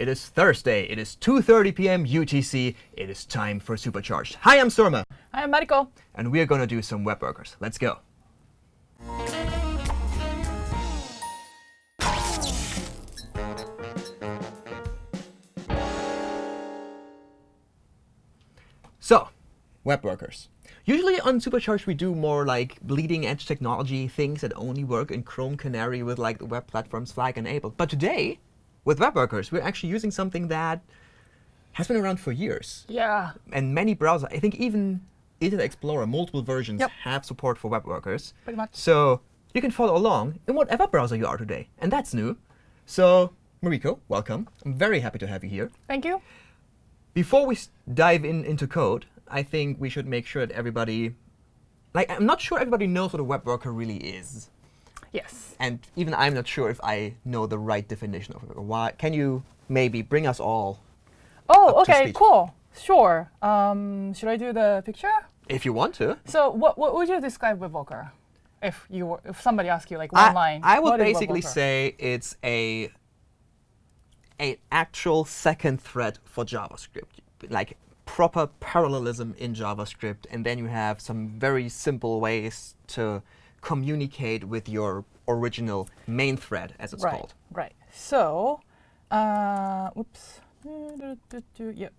It is Thursday. It is 2.30 p.m. UTC. It is time for Supercharged. Hi, I'm Surma. Hi, I'm Mariko. And we are going to do some web workers. Let's go. So, web workers. Usually on Supercharged, we do more like bleeding edge technology, things that only work in Chrome Canary with like the web platforms flag enabled. But today, with web workers, we're actually using something that has been around for years. Yeah. And many browsers, I think even Internet Explorer, multiple versions Yep. have support for web workers. Pretty much. So you can follow along in whatever browser you are today. And that's new. So Mariko, welcome. I'm very happy to have you here. Thank you. Before we dive in into code, I think we should make sure that everybody, like, I'm not sure everybody knows what a web worker really is. Yes. And even I'm not sure if I know the right definition of it. Why? Can you maybe bring us all, Oh, Up to OK, speed. cool. Sure. Um, should I do the picture? if you want to? So what, what would you describe WebWorker? If you were, if somebody asked you like I, one line, I would basically say it's a an actual second thread for JavaScript, like proper parallelism in JavaScript, and then you have some very simple ways to communicate with your original main thread, as it's right, called. Right. So, uh, oops. Yep.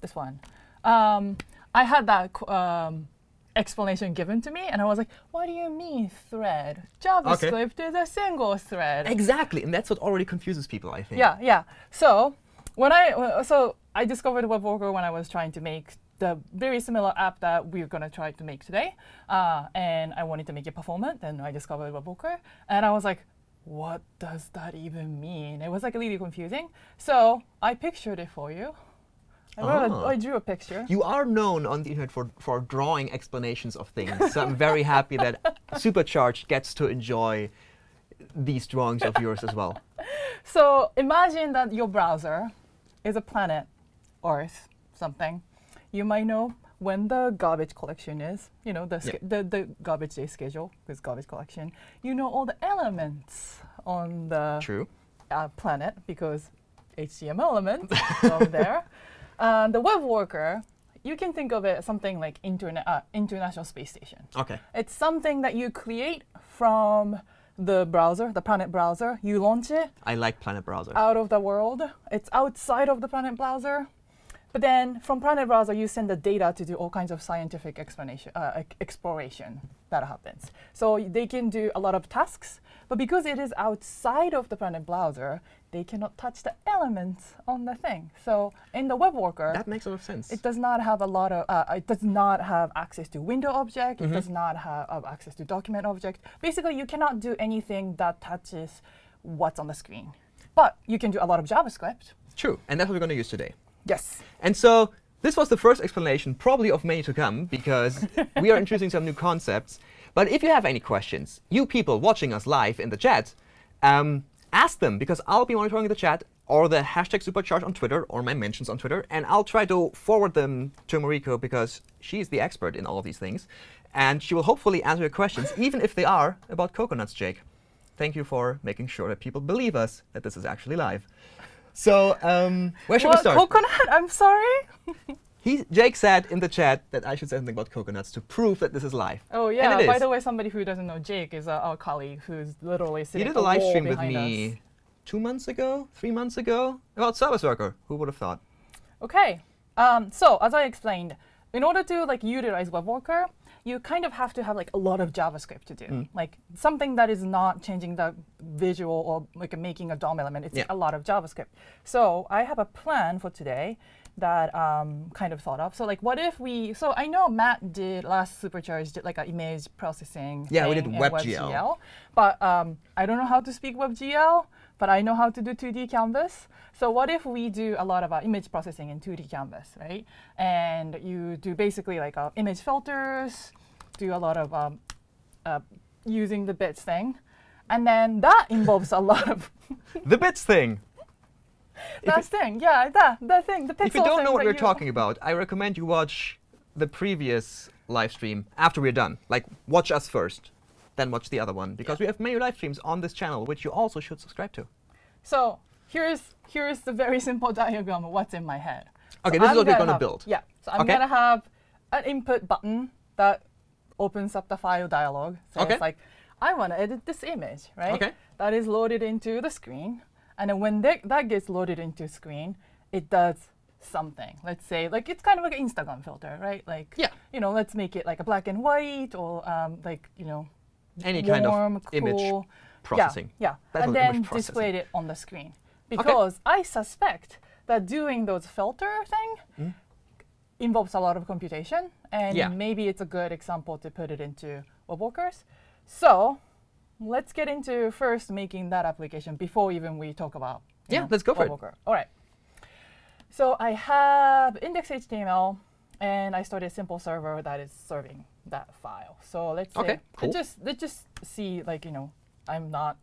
This one. Um, I had that um, explanation given to me, and I was like, "What do you mean thread? JavaScript is a single thread." Exactly, and that's what already confuses people, I think. Yeah, yeah. So when I uh, so I discovered WebWorker when I was trying to make the very similar app that we're gonna try to make today, uh, and I wanted to make it performant. And I discovered WebWorker, and I was like, "What does that even mean?" It was like really confusing. So I pictured it for you. I, wrote Ah. I drew a picture. You are known on the internet for, for drawing explanations of things, so I'm very happy that Supercharged gets to enjoy these drawings of yours as well. So imagine that your browser is a planet, Earth, something. You might know when the garbage collection is, you know, the, Yep. the, the garbage day schedule with garbage collection. You know all the elements on the True. uh, planet because HTML elements over there. And the web worker, you can think of it as something like internet, uh, International Space Station. Okay. It's something that you create from the browser, the Planet browser. You launch it, I like Planet Browser. out of the world. It's outside of the Planet browser. But then from Planet browser, you send the data to do all kinds of scientific explanation, uh, exploration that happens. So they can do a lot of tasks. But because it is outside of the Planet browser, they cannot touch the elements on the thing. So in the web worker, that makes a lot of sense. it does not have a lot of, uh, it does not have access to window object. Mm-hmm. It does not have uh, access to document object. Basically, you cannot do anything that touches what's on the screen. But you can do a lot of JavaScript. True, and that's what we're going to use today. Yes. And so this was the first explanation, probably of many to come, because we are introducing some new concepts. But if you have any questions, you people watching us live in the chat, um, ask them, because I'll be monitoring the chat or the hashtag supercharge on Twitter or my mentions on Twitter, and I'll try to forward them to Mariko because she's the expert in all of these things. And she will hopefully answer your questions, even if they are about coconuts, Jake. Thank you for making sure that people believe us that this is actually live. So um, where should we What, start? coconut? I'm sorry. He, Jake said in the chat that I should say something about coconuts to prove that this is live. Oh yeah. By is. the way, somebody who doesn't know Jake is uh, our colleague who's literally sitting. He did a live stream with me us. two months ago, three months ago, about Service Worker. Who would have thought? Okay. Um, so as I explained, in order to like utilize WebWorker, you kind of have to have like a lot of JavaScript to do, Mm. like something that is not changing the visual or like making a DOM element. It's Yeah. a lot of JavaScript. So I have a plan for today that um, kind of thought of. So like, what if we? So I know Matt did last Supercharged did like an image processing. Yeah, we did WebGL. WebGL, but um, I don't know how to speak WebGL, but I know how to do 2D canvas. So what if we do a lot of uh, image processing in 2D canvas, right? And you do basically like uh, image filters, do a lot of um, uh, using the bits thing, and then that involves a lot of the bits thing. that thing. Yeah, that that thing. The pixel If you don't know what we're talking about, I recommend you watch the previous live stream after we're done. Like, watch us first, then watch the other one, because we have many live streams on this channel, which you also should subscribe to. So here's here's the very simple diagram of what's in my head. Okay, this is I'm what we're gonna build. Yeah. So I'm Okay. gonna have an input button that opens up the file dialog. So Okay. it's like, I want to edit this image, right? Okay. That is loaded into the screen, and then when that, that gets loaded into screen, it does something. Let's say, like it's kind of like an Instagram filter, right? Like, Yeah. you know, let's make it like a black and white, or um, like you know, Any kind of warm, image processing. Yeah, yeah. And then displayed it on the screen. Because I suspect that doing those filter thing hmm? involves a lot of computation, and? Yeah. maybe it's a good example to put it into WebWorkers. So let's get into first making that application before even we talk about Yeah, know, let's go for it. All right. So I have index.html, and I started a simple server that is serving that file. So let's say, cool. let's just let's just see, like you know, I'm not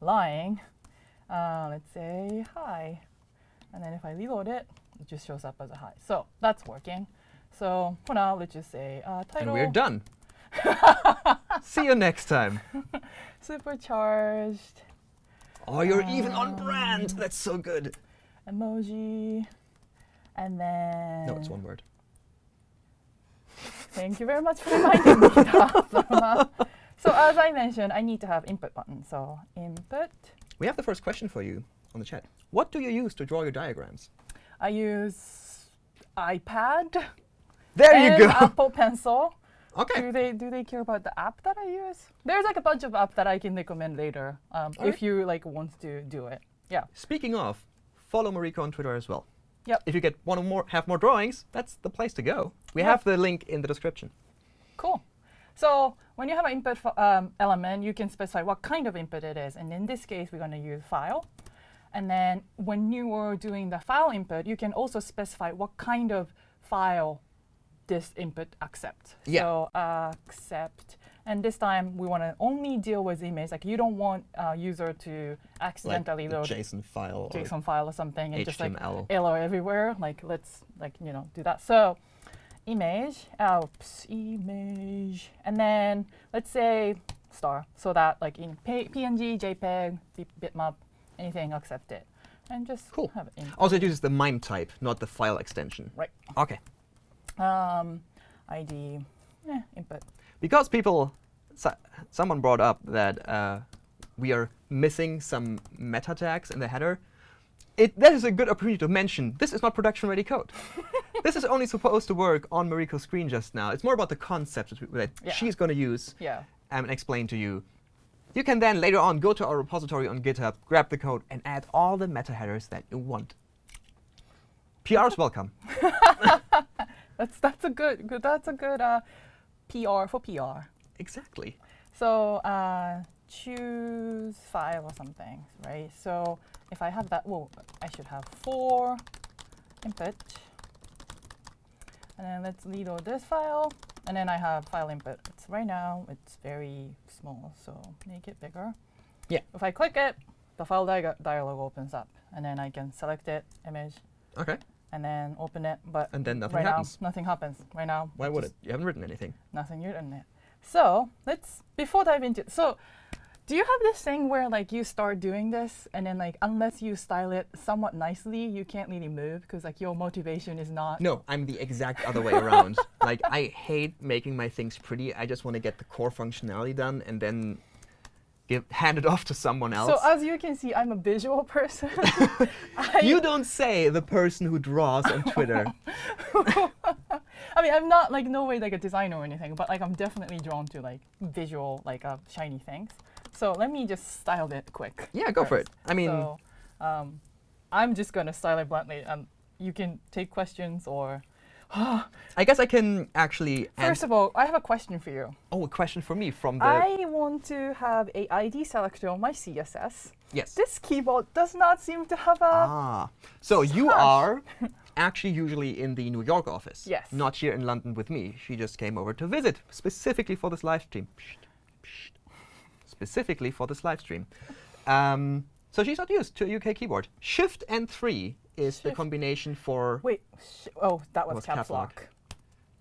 lying. Uh, let's say hi, and then if I reload it, it just shows up as a hi. So that's working. So for now, let's just say uh, And title we're done. See you next time. supercharged Oh, you're even on brand. That's so good. emoji, and then No, it's one word. Thank you very much for reminding me that. so as I mentioned, I need to have input button. So input, We have the first question for you on the chat. What do you use to draw your diagrams? I use iPad There and you go. Apple Pencil. okay. Do they do they care about the app that I use? There's like a bunch of apps that I can recommend later um, if Alright. you like want to do it. Yeah. Speaking of, follow Mariko on Twitter as well. Yep. If you get one or more, have more drawings, that's the place to go. We Yeah. have the link in the description. Cool. So when you have an input um, element, you can specify what kind of input it is. And in this case, we're going to use file. And then when you are doing the file input, you can also specify what kind of file this input accepts. Yeah. So uh, accept. And this time, we want to only deal with image. Like you don't want uh, user to accidentally load JSON file. or JSON file or something and just like HTML. error everywhere. Like let's like you know do that. So image, oops, image, and then let's say star, so that like in PNG, JPEG, bitmap, anything accept it, and just Cool. have it. Also, it uses the MIME type, not the file extension. Right. Okay. Um, ID, eh, input. Because people, so, someone brought up that uh, we are missing some meta tags in the header. It, that is a good opportunity to mention this is not production ready code. this is only supposed to work on Mariko's screen just now. It's more about the concept that, Yeah. she's going to use Yeah. um, and explain to you. You can then later on go to our repository on GitHub, grab the code, and add all the meta headers that you want. PR is welcome. That's that's a good, good that's a good uh, PR for PR. Exactly. So uh, choose file or something, right? So if I have that, well, I should have four input. And then let's reload this file. And then I have file input. It's right now, it's very small, so make it bigger. Yeah. If I click it, the file dialog opens up. And then I can select it, image, Okay. And then open it. But And then nothing right happens. now, nothing happens. Right now, Why would it? You haven't written anything. nothing new in it. So let's before dive into so do you have this thing where like you start doing this and then like unless you style it somewhat nicely you can't really move because like your motivation is not No, I'm the exact other way around. like I hate making my things pretty. I just want to get the core functionality done and then give hand it off to someone else. so as you can see i'm a visual person you don't say the person who draws on Twitter. I mean i'm not like no way like a designer or anything but like i'm definitely drawn to like visual like uh, shiny things so let me just style it quick yeah, go for it. I mean, so um, i'm just gonna style it bluntly um, you can take questions or I guess I can actually First of all, I have a question for you. Oh, a question for me from the. I want to have a ID selector on my CSS. yes. This keyboard does not seem to have a. Ah. So you are actually usually in the New York office. Yes. Not here in London with me. She just came over to visit specifically for this live stream. Psst, psst. Specifically for this live stream. Um, so she's not used to a UK keyboard. Shift and 3 is the combination for. Wait. Sh- oh, that was, was caps, caps lock. lock.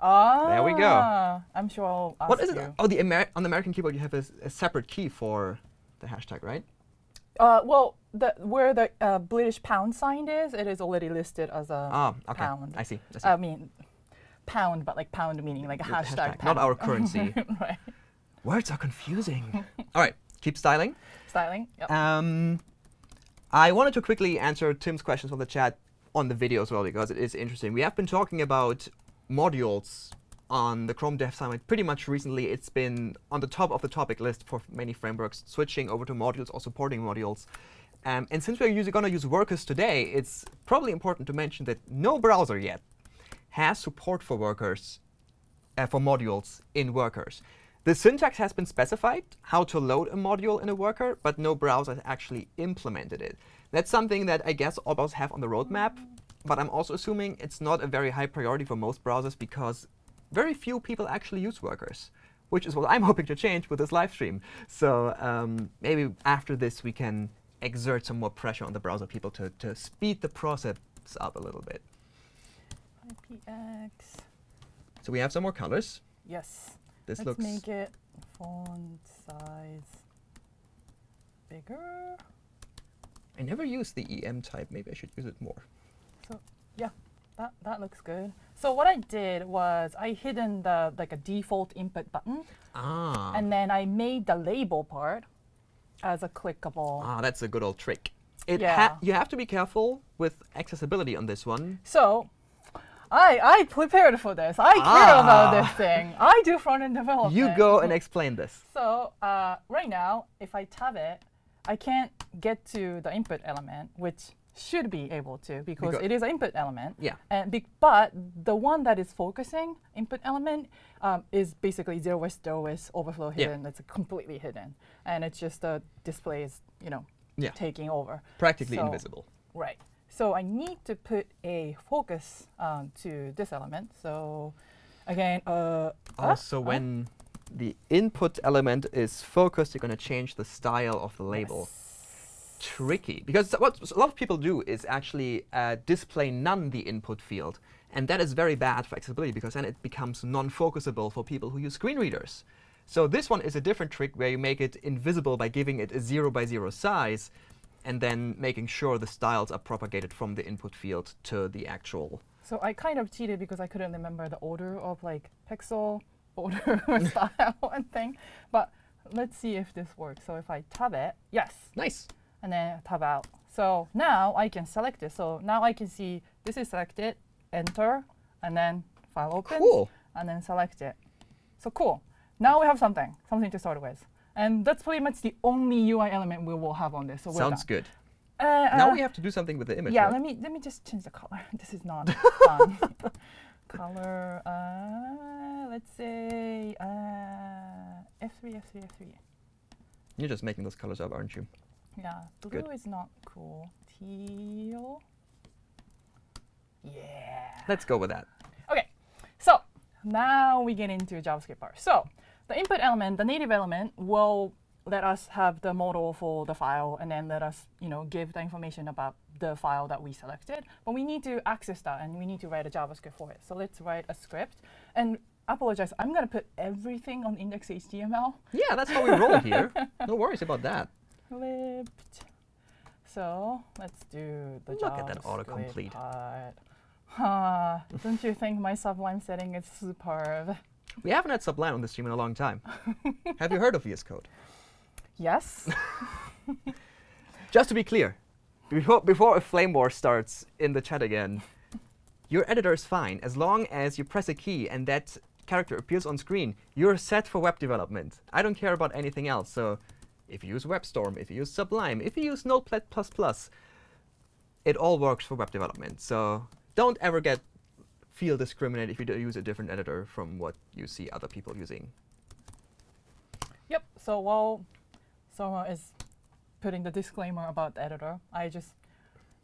Ah. There we go. I'm sure I'll ask What is it? Oh, the Amer on the American keyboard you have a separate key for the hashtag, right? Uh, well, the, where the uh, British pound sign is, it is already listed as a Ah, okay. pound. I see. I see. I mean, pound, but like pound meaning like a hashtag, hashtag, not our currency. right. Words are confusing. All right, keep styling. Styling. Yep. Um, I wanted to quickly answer Tim's questions from the chat on the video as well because it is interesting. We have been talking about modules on the Chrome Dev Summit pretty much recently. It's been on the top of the topic list for many frameworks, switching over to modules or supporting modules. Um, and since we're going to use workers today, it's probably important to mention that no browser yet has support for workers, uh, for modules in workers. The syntax has been specified, how to load a module in a worker, but no browser has actually implemented it. That's something that I guess all browsers have on the roadmap, but I'm also assuming it's not a very high priority for most browsers because very few people actually use workers, which is what I'm hoping to change with this live stream. So um, maybe after this, we can exert some more pressure on the browser people to, to speed the process up a little bit. IPX. So we have some more colors. Yes. This Let's looks make it font size bigger. I never use the EM type. Maybe I should use it more. So yeah, that that looks good. So what I did was I hidden the like a default input button, Ah. and then I made the label part as a clickable. ah, that's a good old trick. It ha you have to be careful with accessibility on this one. So I I prepared for this. I care about Ah. this thing. I do front end development. You go and explain this. So uh, right now, if I tab it, I can't get to the input element, which should be able to because Because- it is an input element. Yeah. And be, but the one that is focusing input element um, is basically zero width, zero width, overflow hidden. Yeah. It's completely hidden, and it's just the display is you know Yeah. taking over. Practically So- invisible. Right. So I need to put a focus um, to this element. So again, uh, ah, Also, ah, when the input element is focused, you're going to change the style of the label. Tricky. Because what a lot of people do is actually uh, display none the input field. And that is very bad for accessibility because then it becomes non-focusable for people who use screen readers. So this one is a different trick where you make it invisible by giving it a 0 by 0 size and then making sure the styles are propagated from the input field to the actual. So I kind of cheated because I couldn't remember the order of like pixel, order, style, and thing. But let's see if this works. So if I tab it, yes, Nice. and then tab out. So now I can select it. So now I can see this is selected, enter, and then file opens, Cool. and then select it. So cool. Now we have something, something to start with. And that's pretty much the only UI element we will have on this. So Sounds good. Uh, now uh, we have to do something with the image. yeah, right? let me let me just change the color. this is not fun. color. Uh, let's say uh, F3, F3, F3. You're just making those colors up, aren't you? Yeah, blue Good. is not cool. Teal. Yeah. Let's go with that. Okay, so now we get into JavaScript part. So the input element, the native element, will let us have the model for the file and then let us, you know, give the information about the file that we selected. But we need to access that and we need to write a JavaScript for it. So let's write a script. And apologize, I'm going to put everything on index.html. Yeah, that's how we roll here. No worries about that. Flipped. So let's do the Look at that autocomplete. part. Huh, don't you think my Sublime setting is superb? We haven't had Sublime on the stream in a long time. Have you heard of VS Code? Yes. Just to be clear, before, before a flame war starts in the chat again, your editor is fine. As long as you press a key and that character appears on screen, you're set for web development. I don't care about anything else. So if you use WebStorm, if you use Sublime, if you use Notepad++, it all works for web development. So don't ever get feel discriminated if you do use a different editor from what you see other people using. yep. So while Surma is putting the disclaimer about the editor, I just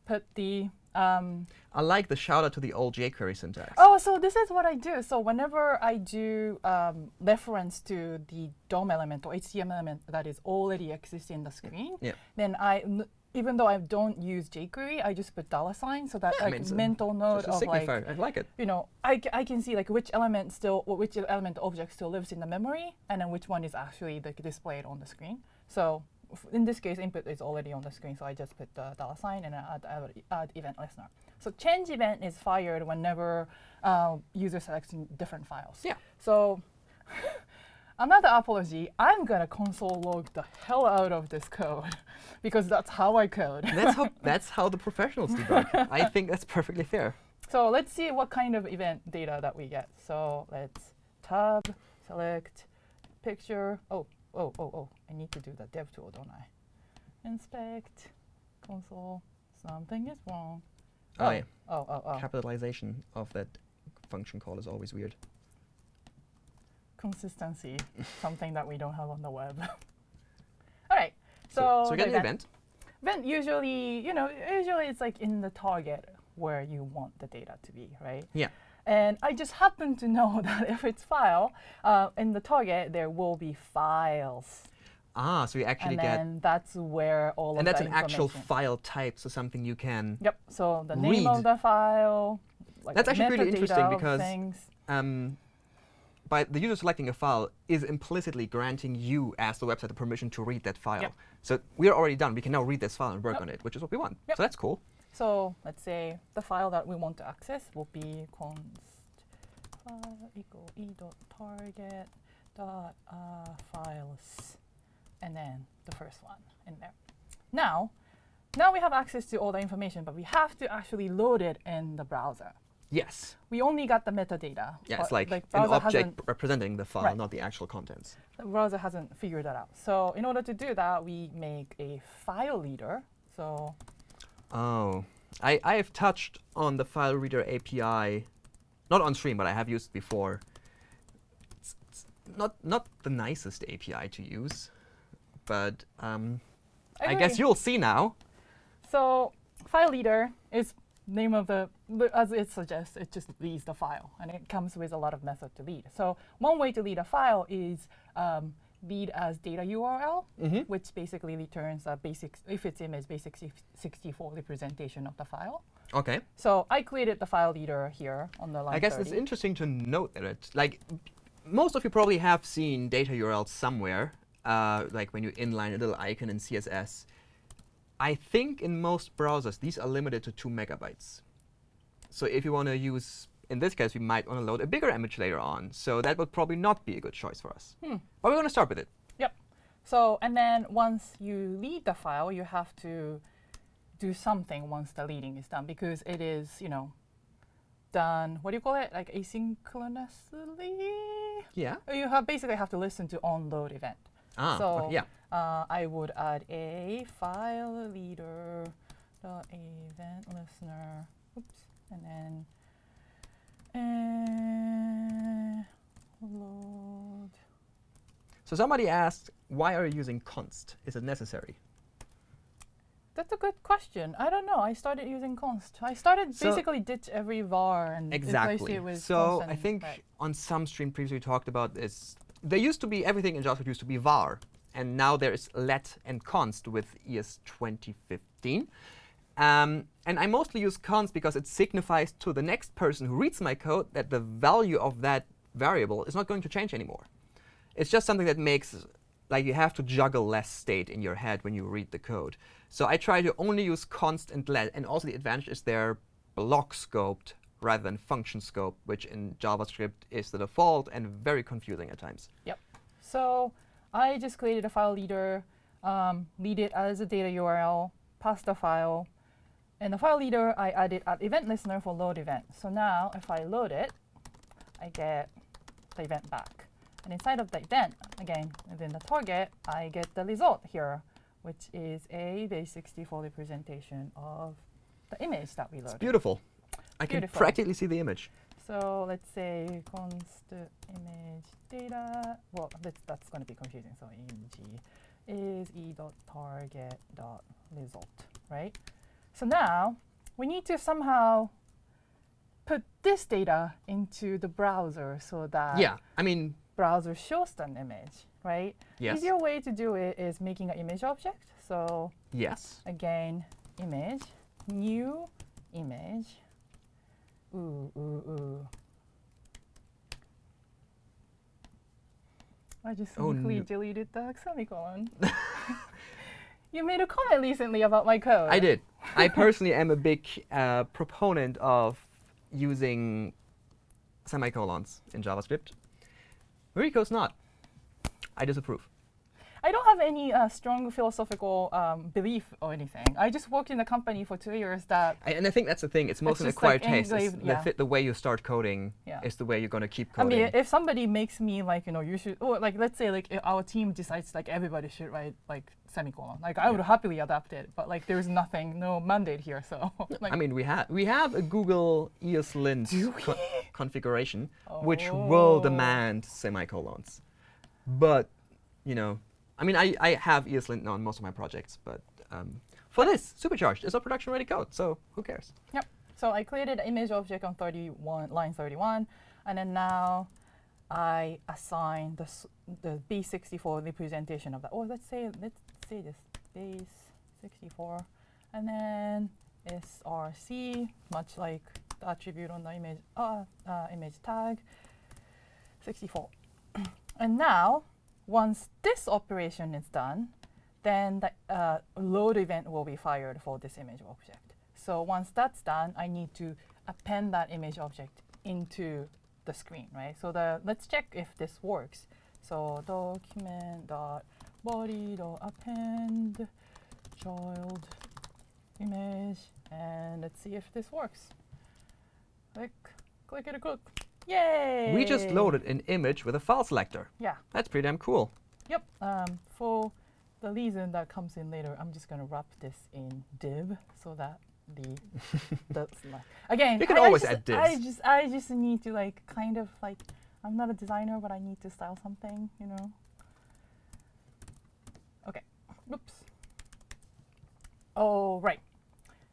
put the um, I like the shout out to the old jQuery syntax. Oh, so this is what I do. So whenever I do um, reference to the DOM element or HTML element that is already existing in the screen, Yeah. then I, even though I don't use jQuery, I just put dollar sign so that Yeah, like mean, it's a- mental note of like. I like it. you know, I, c- I can see like which element still, which element object still lives in the memory, and then which one is actually like displayed on the screen. So f- in this case, input is already on the screen, so I just put the dollar sign and I add, add, add event listener. So change event is fired whenever uh, user selects different files. Yeah. So another apology, I'm gonna console log the hell out of this code because that's how I code. That's how that's how the professionals debug. I think that's perfectly fair. So let's see what kind of event data that we get. So let's tab, select, picture. Oh, oh, oh, oh. I need to do the dev tool, don't I? Inspect, console. Something is wrong. Oh, oh yeah. oh, oh, oh. Capitalization of that function call is always weird. Consistency, something that we don't have on the web. All right. So, So, so we get the event. Event usually, you know, usually it's like in the target where you want the data to be, right? Yeah. And I just happen to know that if it's file, uh, in the target there will be files, Ah, so you actually and get then that's where all of and of that's an actual file type, so something you can Yep. So the name read. of the file. Like That's actually really interesting because um, by the user selecting a file is implicitly granting you as the website the permission to read that file. Yep. So we're already done. We can now read this file and work Yep. on it, which is what we want. Yep. So that's cool. So let's say the file that we want to access will be const file equal e dot target dot uh, files, and then the first one in there. Now, now we have access to all the information, but we have to actually load it in the browser. Yes. We only got the metadata. Yeah, it's like, an object representing the file, Right. not the actual contents. the browser hasn't figured that out. So in order to do that, we make a file leader. So Oh, I, I have touched on the file reader API, not on stream, but I have used before. It's, it's not not the nicest API to use, but um, I guess you'll see now. So file leader is name of the, as it suggests, it just leads the file, and it comes with a lot of methods to lead. So one way to lead a file is um, lead as data URL, Mhm. which basically returns a basic, if it's image, basic 64 representation of the file. Okay. So I created the file leader here on the line I guess it's interesting to note that it's like most of you probably have seen data URLs somewhere, uh, like when you inline a little icon in CSS. I think in most browsers these are limited to two megabytes. So if you want to use, in this case, we might want to load a bigger image later on. So that would probably not be a good choice for us. Hmm. But we're going to start with it. Yep. So, and then once you lead the file, you have to do something once the leading is done because it is, you know, done, what do you call it? Like asynchronously? Yeah. You have basically have to listen to onload event. Ah. so okay, yeah. Uh, I would add a file leader dot event listener. Oops. And then uh, load. So somebody asked, why are you using const? Is it necessary? That's a good question. I don't know. I started using const. I started So- basically ditch every var and replace Exactly. it with So I think right. on some stream previously we talked about this. There used to be everything in JavaScript used to be var, and now there is let and const with ES 2015. Um, and I mostly use const because it signifies to the next person who reads my code that the value of that variable is not going to change anymore. It's just something that makes like you have to juggle less state in your head when you read the code. So I try to only use const and let, and also the advantage is they're block scoped rather than function scope, which in JavaScript is the default and very confusing at times. Yep. So I just created a file leader, um, lead it as a data URL, pass the file. And the file leader, I added an event listener for load event. So now if I load it, I get the event back. And inside of the event, again, within the target, I get the result here, which is a base 64 representation of the image that we loaded. It's beautiful. I can practically see the image. So let's say const image data. Well, that's, that's going to be confusing. So img is e dot target dot result, right? So now we need to somehow put this data into the browser so that yeah, I mean, browser shows an image, right? yes. Easier way to do it is making an image object. So Yes. again, image, new image. Ooh, ooh, ooh. I just Oh, no. deleted the semicolon. You made a comment recently about my code. I did. I personally am a big uh, proponent of using semicolons in JavaScript. Mariko's not. I disapprove. I don't have any uh, strong philosophical um, belief or anything. I just worked in a company for two years that. I, and I think that's the thing. It's mostly an just like acquired taste. It's engraved- the, yeah. fit- the way you start coding Yeah. is the way you're going to keep coding. I mean, if somebody makes me like, you know, you should, or like, let's say like our team decides like everybody should write like semicolon. Like I would happily adapt it, but like there's nothing, no mandate here. So like, I mean, we have we have a Google ESLint co- configuration, which will Oh. demand semicolons. But you know, I mean, I, I have ESLint on most of my projects, but um, for this, supercharged is a production-ready code, so who cares? Yep. So I created an image object on 31, line 31, and then now I assign the, the base64 representation of that. Or let's say, let's say this base 64, and then src, much like the attribute on the image, uh, uh, image tag, 64. and now, once this operation is done, then the uh, load event will be fired for this image object. So once that's done, I need to append that image object into the screen, right? So the let's check if this works. So document dot body dot append child image, and let's see if this works. Click, click it, a click. Yay! We just loaded an image with a file selector. Yeah. That's pretty damn cool. Yep. Um, for the reason that comes in later, I'm just gonna wrap this in div so that the that's not again. You can I- I always just- add divs. I just I just need to like kind of like I'm not a designer, but I need to style something, you know. Okay. Oops. Oh right.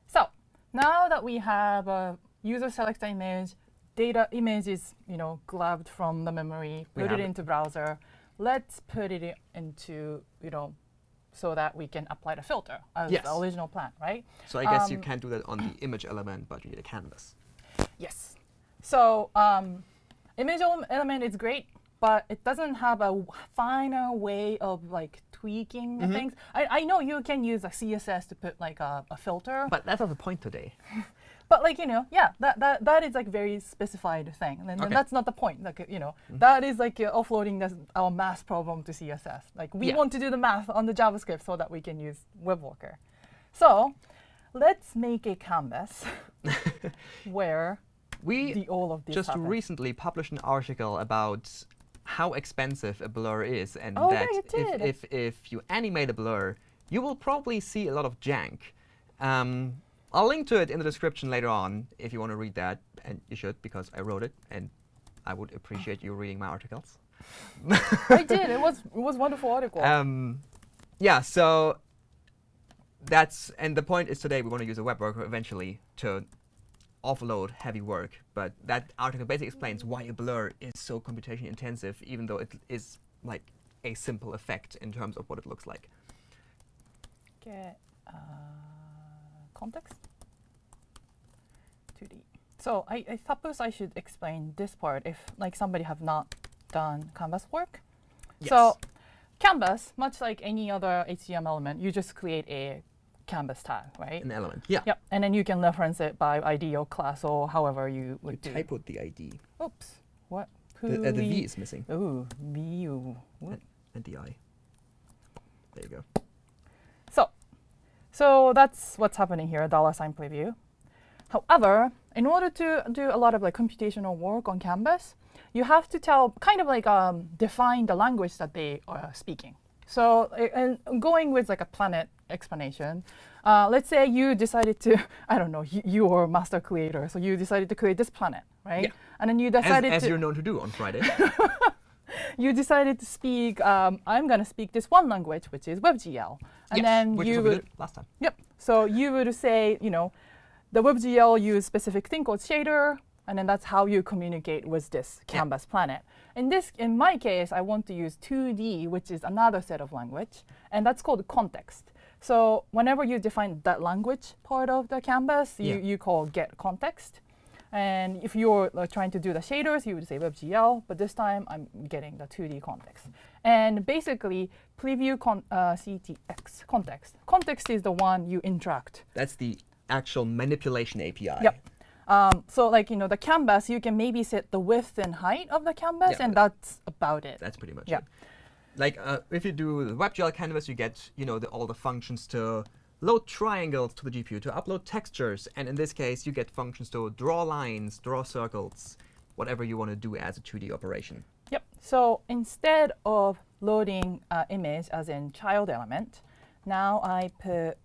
So now that we have a user select image, data image is you know grabbed from the memory, We put it into browser. Let's put it into you know so that we can apply the filter as Yes. the original plan, right? So I guess you Um, can't do that on the image element, but you need a canvas. Yes. So um, image element is great, but it doesn't have a finer way of like tweaking the Mhm. things. I, I know you can use a CSS to put like a, a filter, But that's not the point today. like you know, yeah, that, that that is like very specified thing, and, Okay. that's not the point. Like you know, that is like uh, offloading this, our math problem to CSS. Like we Yeah. want to do the math on the JavaScript so that we can use WebWorker. So let's make a canvas where We the all of just happen. recently published an article about how expensive a blur is, and Oh, that did. if, if if you animate a blur, you will probably see a lot of jank. Um, I'll link to it in the description later on if you want to read that, and you should because I wrote it, and I would appreciate you reading my articles. I did. It was it was a wonderful article. Um, yeah, so that's and the point is today we want to use a web worker eventually to offload heavy work. But that article basically explains why a blur is so computation intensive, even though it is like a simple effect in terms of what it looks like. Get uh, context. 2D. So I, I suppose I should explain this part if like somebody have not done canvas work. Yes. So canvas, much like any other HTML element, you just create a canvas tag, right? an element. Yeah. Yep. And then you can reference it by ID or class or however you You would do. typoed the ID. Oops. What? The, uh, the V is missing, Ooh, VU. What? and the I. There you go. So, that's what's happening here, dollar sign preview. However, in order to do a lot of like computational work on Canvas, you have to tell, kind of like um, define the language that they are speaking. So, and going with like a planet explanation, uh, let's say you decided to, I don't know, you, you are a master creator, so you decided to create this planet, right? Yeah. And then you As, decided to as to you're known to do on Friday. you decided to speak. Um, I'm gonna speak this one language, which is WebGL, and yes, then which you is what we would last time. Yep. So you would say, you know, the WebGL use specific thing called shader, and then that's how you communicate with this Yeah. canvas planet. In this, in my case, I want to use 2D, which is another set of language, and that's called context. So whenever you define that language part of the canvas, you, Yeah. you call get context. And if you're uh, trying to do the shaders, you would say WebGL, but this time I'm getting the 2D context. And basically, preview con uh, CTX context. Context is the one you interact. That's the actual manipulation API. Yep. Um, so like, you know, the canvas, you can maybe set the width and height of the canvas, Yeah, and that's about it. That's pretty much Yeah. it. Like uh, if you do the WebGL canvas, you get you know the, all the functions to load triangles to the GPU, to upload textures, and in this case, you get functions to draw lines, draw circles, whatever you want to do as a 2D operation. Yep. So instead of loading uh, image as in child element, now I put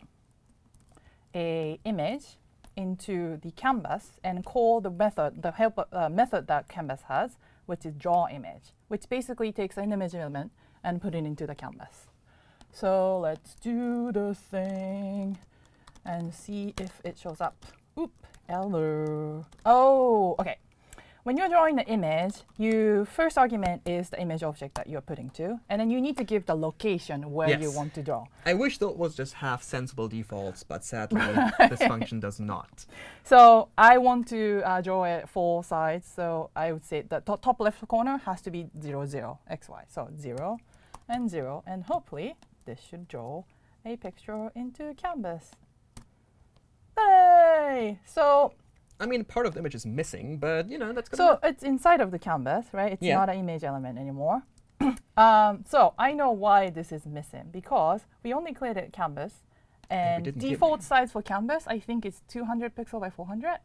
a image into the canvas and call the method, the help uh, method that canvas has, which is draw image, which basically takes an image element and put it into the canvas. So let's do the thing and see if it shows up. Oop, hello. Oh, okay. When you're drawing the image, your first argument is the image object that you're putting to, and then you need to give the location where you want to draw. I wish that was just half sensible defaults, but sadly, this function does not. So I want to uh, draw it four sides. So I would say the to- top left corner has to be 0, 0, x, y. So 0 and 0. And hopefully, this should draw a picture into canvas. Hey! So, I mean, part of the image is missing, but you know that's good. so it's inside of the canvas, right? It's Yeah. not an image element anymore. um, so I know why this is missing because we only created canvas. And default size for canvas, I think it's 200 pixel by 400.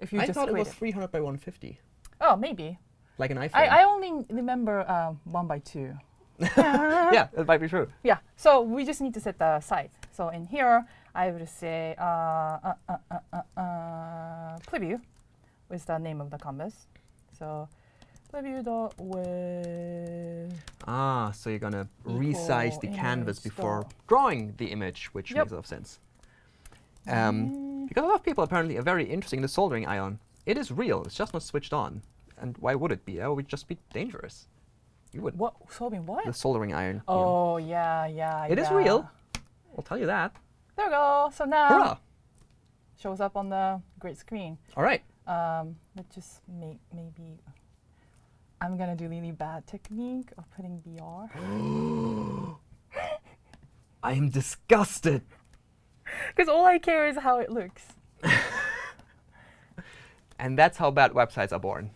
If you I just thought it was 300 by 150, Oh, maybe. like an iPhone. I, I only remember um, one by two. yeah, that might be true. Yeah, so we just need to set the size. So in here, I would say uh, uh, uh, uh, uh, uh, preview with the name of the canvas. So preview dot with Ah, so you're gonna resize the canvas before dot- drawing the image, which Yep. makes a lot of sense. Um, because a lot of people apparently are very interested in the soldering iron. It is real. It's just not switched on. And why would it be? That would just be dangerous. You would. what solving what? The soldering iron. you know. Oh yeah, yeah. It is yeah. real. I'll tell you that. There we go. So now Hurrah! shows up on the great screen. All right. Um, let's just make maybe. I'm gonna do really bad technique of putting BR. I am disgusted. Because all I care is how it looks. And that's how bad websites are born.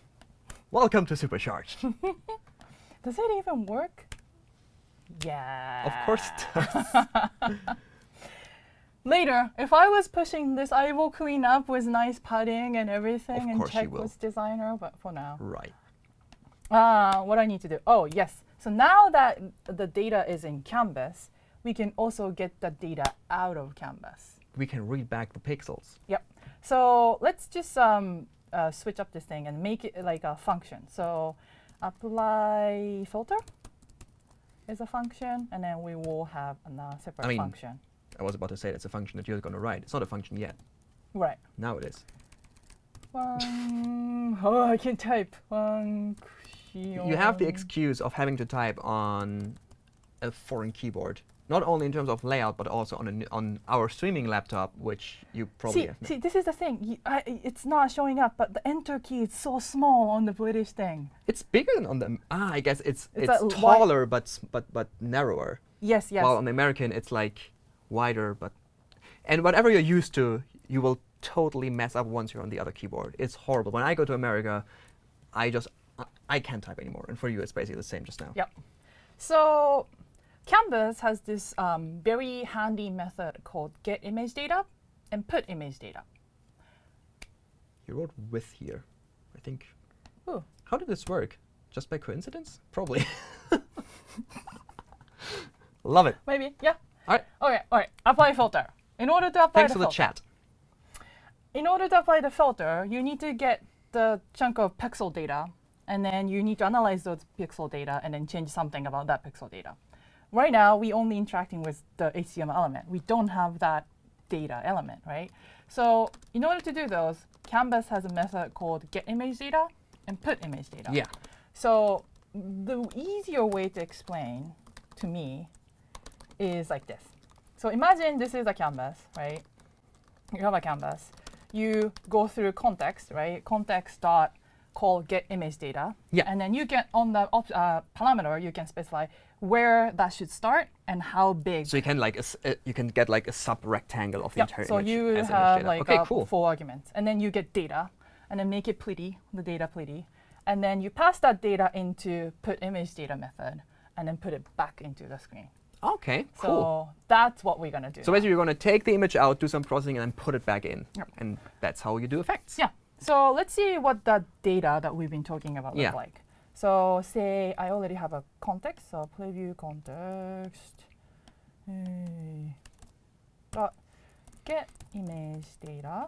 Welcome to Supercharged. Does it even work? Yeah. of course it does. Later, if I was pushing this, I will clean up with nice padding and everything Of and check with designer. But for now, right. uh, what I need to do? Oh yes. So now that the data is in Canvas, we can also get the data out of Canvas. We can read back the pixels. Yep. So let's just um, uh, switch up this thing and make it like a function. So apply filter is a function, and then we will have a separate mean- function. I was about to say that's a function that you're going to write. It's not a function yet. Right. Now it is. One, oh, I can type. One, You have the excuse of having to type on a foreign keyboard, not only in terms of layout, but also on, on our streaming laptop, which you probably See, have. see, this is the thing. You, I, it's not showing up, but the enter key is so small on the British thing. It's bigger than on the. Ah, I guess it's It's it's, taller, but but but narrower. Yes, yes. While on the American, it's like wider, but and whatever you're used to, you will totally mess up once you're on the other keyboard. It's horrible. When I go to America, I just I, I can't type anymore, and for you, it's basically the same just now. Yep. So Canvas has this um, very handy method called get image data and put image data. You wrote with here, I think. Ooh. How did this work? Just by coincidence? Probably. Love it. Maybe, yeah. All right. Okay, all right. Apply filter. In order to apply Thanks the for the filter, chat. in order to apply the filter, you need to get the chunk of pixel data, and then you need to analyze those pixel data and then change something about that pixel data. Right now, we only interacting with the HTML element. We don't have that data element, right? So in order to do those, Canvas has a method called get image data and put image data. Yeah. So the easier way to explain to me is like this. So imagine this is a canvas, right? You have a canvas. you go through context, right? Context dot call get image data. Yeah. And then you get on the uh, parameter, you can specify where that should start and how big. So you can like a uh, you can get like a sub rectangle of the Yep, entire so image you as have like okay, cool. four arguments, and then you get data, and then make it pretty, the data pretty, and then you pass that data into put image data method, and then put it back into the screen. Okay, So cool. that's what we're gonna do. So now. basically, you're going to take the image out, do some processing, and then put it back in, Yep. and that's how you do effects. Yeah. So let's see what that data that we've been talking about Yeah. look like. So say I already have a context, so preview context. Hey. Dot get image data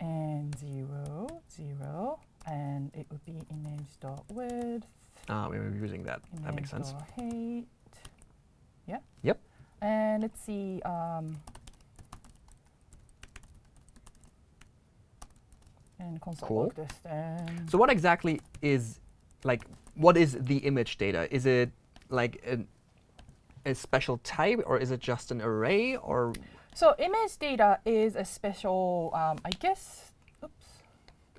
and zero zero and it would be image dot width Ah, we were using that. That makes sense. height yeah Yep. and let's see um, and console Cool. log this then So what exactly is like what is the image data? Is it like an, a special type, or is it just an array, or So image data is a special, um, I guess, oops,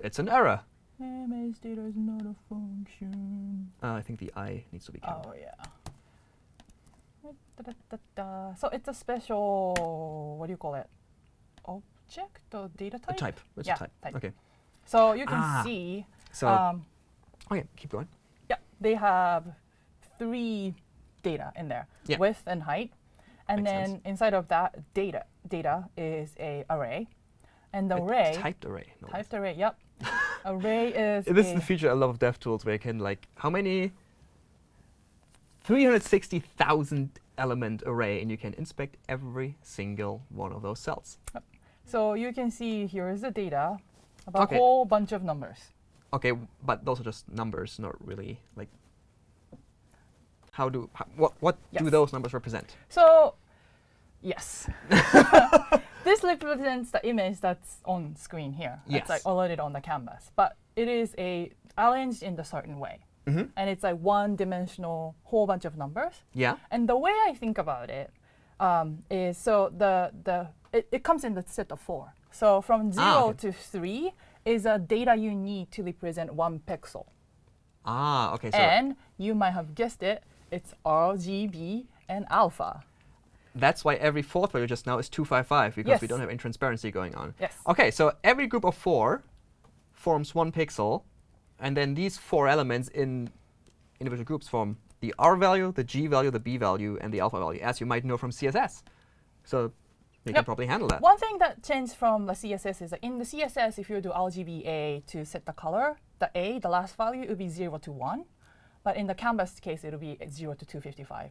it's an error? image data is not a function. Uh, I think the i needs to be counted. Oh, yeah. Da, da, da. So it's a special, what do you call it? Object or data A type? type. It's Yeah, a type. type. Okay. So you can Ah. see, So um, okay, keep going. yeah, they have three data in there, Yeah. width and height. And Makes then sense. inside of that data, data is a array. And the A array, typed array. no. Typed array, yep. array is This is the feature I love of DevTools, where you can like how many 360,000 element array, and you can inspect every single one of those cells. so you can see here is the data about Okay. a whole bunch of numbers. Okay, but those are just numbers, not really like. How do how, what what do those numbers represent? So yes. this represents the image that's on screen here. It's like Yes. already on the canvas. But it is a arranged in a certain way. Mhm. And it's like one dimensional whole bunch of numbers. Yeah. And the way I think about it um, is so the the it, it comes in the set of four. So from zero Ah, okay. to three is a data you need to represent one pixel. Ah, okay. So and you might have guessed it, it's RGB and alpha. that's why every fourth value just now is 255 because we don't have intransparency going on. Yes. Okay, so every group of four forms one pixel, and then these four elements in individual groups form the R value, the G value, the B value, and the alpha value, as you might know from CSS. So they can probably handle that. One thing that changed from the CSS is that in the CSS, if you do RGBA to set the color, the A, the last value, it would be 0 to 1. But in the canvas case, it will be 0 to 255.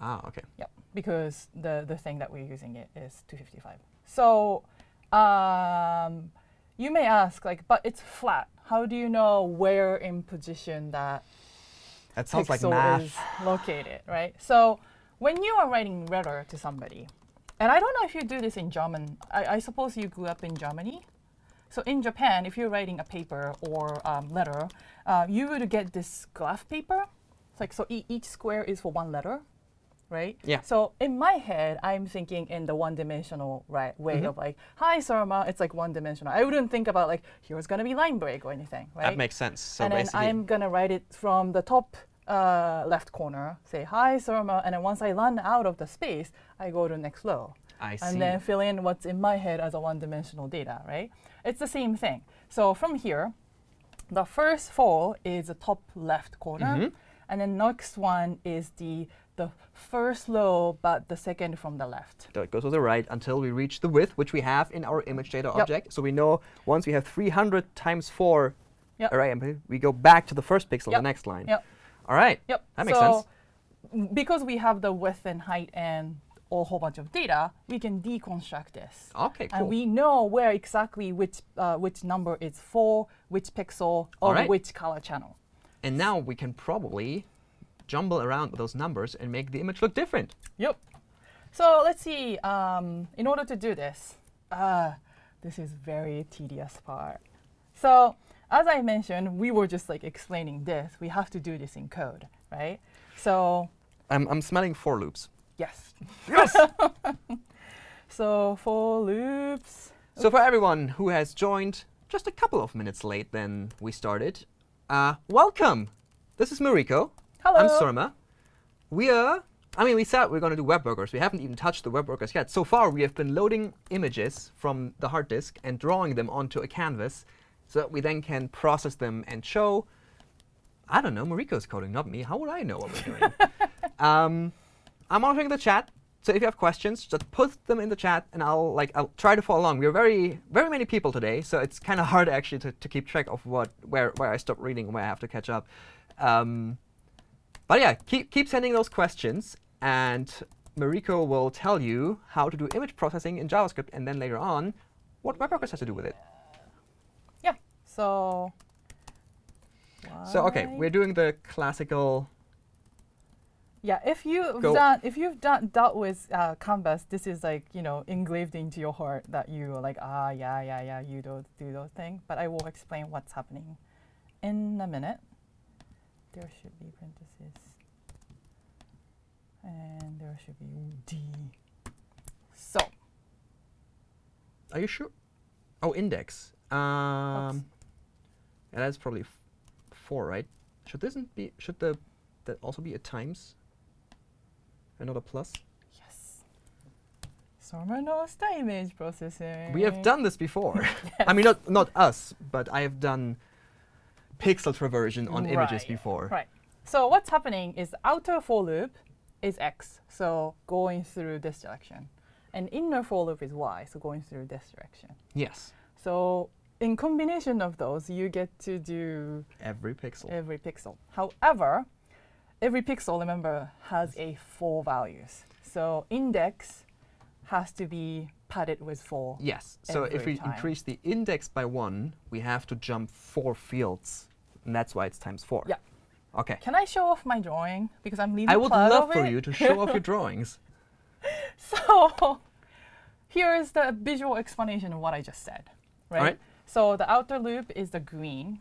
Ah, okay. Yep, because the, the thing that we're using it is 255. So um, you may ask, like, but it's flat. How do you know where in position that That sounds like pixel math. is located, right? So when you are writing letter to somebody, and I don't know if you do this in German. I, I suppose you grew up in Germany. So in Japan, if you're writing a paper or um, letter, uh, you would get this graph paper. It's like so e- each square is for one letter, right? Yeah. So in my head, I'm thinking in the one-dimensional right way Mhm. of like, hi Surma, it's like one-dimensional. I wouldn't think about like here's gonna be line break or anything, right? That makes sense. So and then I'm gonna write it from the top uh, left corner, say hi Surma, and then once I run out of the space, I go to next row. I see. And then fill in what's in my head as a one-dimensional data, right? It's the same thing. So from here, the first four is the top left corner, Mhm. and then next one is the the first row, but the second from the left. So it goes to the right until we reach the width, which we have in our image data Yep. object. So we know once we have 300 times 4 Yep. array, we go back to the first pixel, Yep. the next line. Yep. All right. Yep. That makes so sense. Because we have the width and height and a whole bunch of data, we can deconstruct this. Okay, cool. And we know where exactly which uh, which number is for which pixel or right. which color channel. And now we can probably jumble around those numbers and make the image look different. Yep. So let's see. Um, in order to do this, uh, this is very tedious part. So as I mentioned, we were just like explaining this. We have to do this in code, right? So I'm, I'm smelling for loops. yes. Yes! So for loops, So for everyone who has joined just a couple of minutes late than we started, uh, welcome. This is Mariko. hello. I'm Surma. We are. I mean, we said we're going to do web workers. We haven't even touched the web workers yet. So far, we have been loading images from the hard disk and drawing them onto a canvas so that we then can process them and show. I don't know. Mariko's coding, not me. How would I know what we're doing? um, I'm monitoring the chat. So if you have questions, just put them in the chat, and I'll like I'll try to follow along. We're very very many people today, so it's kind of hard actually to, to keep track of what where where I stop reading and where I have to catch up. Um, but yeah, keep keep sending those questions, and Mariko will tell you how to do image processing in JavaScript, and then later on, what WebWorkers has to do with it. So. So okay, we're doing the classical. Yeah, if you've Go. done if you've done dealt with uh, Canvas, this is like you know engraved into your heart that you are like ah yeah yeah yeah you do do those things. But I will explain what's happening in a minute. There should be parentheses, and there should be D. So Are you sure? Oh, index. Um, yeah, that's probably f- four, right? Should this be? Should the that also be a times? And not a plus? yes, Surma knows the image processing. We have done this before. I mean, not not us, but I have done pixel traversion on images before. Right. So what's happening is the outer for loop is x, so going through this direction. And inner for loop is y, so going through this direction. Yes, So in combination of those, you get to do every pixel. every pixel. However, every pixel, remember, has a four values. So index has to be padded with four. yes. So if we time. increase the index by one, we have to jump four fields, and that's why it's times four. Yeah. Okay. Can I show off my drawing? Because I'm leaving? I would love for it. you to show off your drawings. So here is the visual explanation of what I just said. Right? Alright. So the outer loop is the green.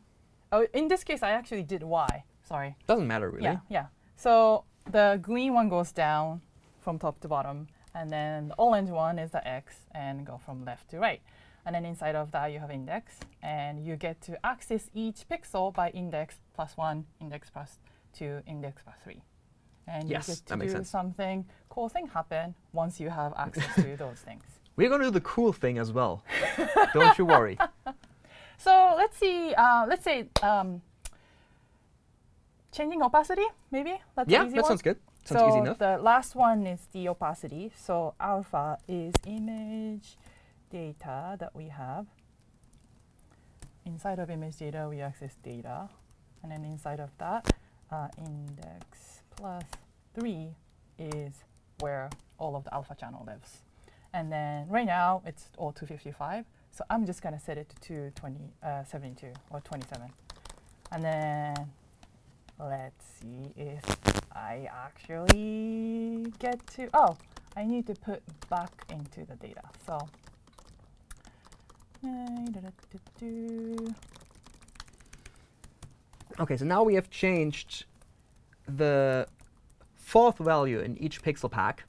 Oh, in this case, I actually did Y. Sorry. Doesn't matter really. Yeah, yeah. So the green one goes down from top to bottom, and then the orange one is the X and go from left to right. And then inside of that, you have index, and you get to access each pixel by index plus one, index plus two, index plus three. And Yes, you get to do sense. something cool thing happen once you have access to those things. We're going to do the cool thing as well. Don't you worry. So let's see. Uh, let's say um, changing opacity, maybe. That's yeah, easy that one. sounds good. Sounds so easy enough. the last one is the opacity. So alpha is image data that we have. Inside of image data, we access data. And then inside of that, uh, index plus 3 is where all of the alpha channel lives. And then right now, it's all 255. So I'm just going to set it to 272 uh, or 27. And then let's see if I actually get to, oh, I need to put back into the data. So. Okay, so now we have changed the fourth value in each pixel pack,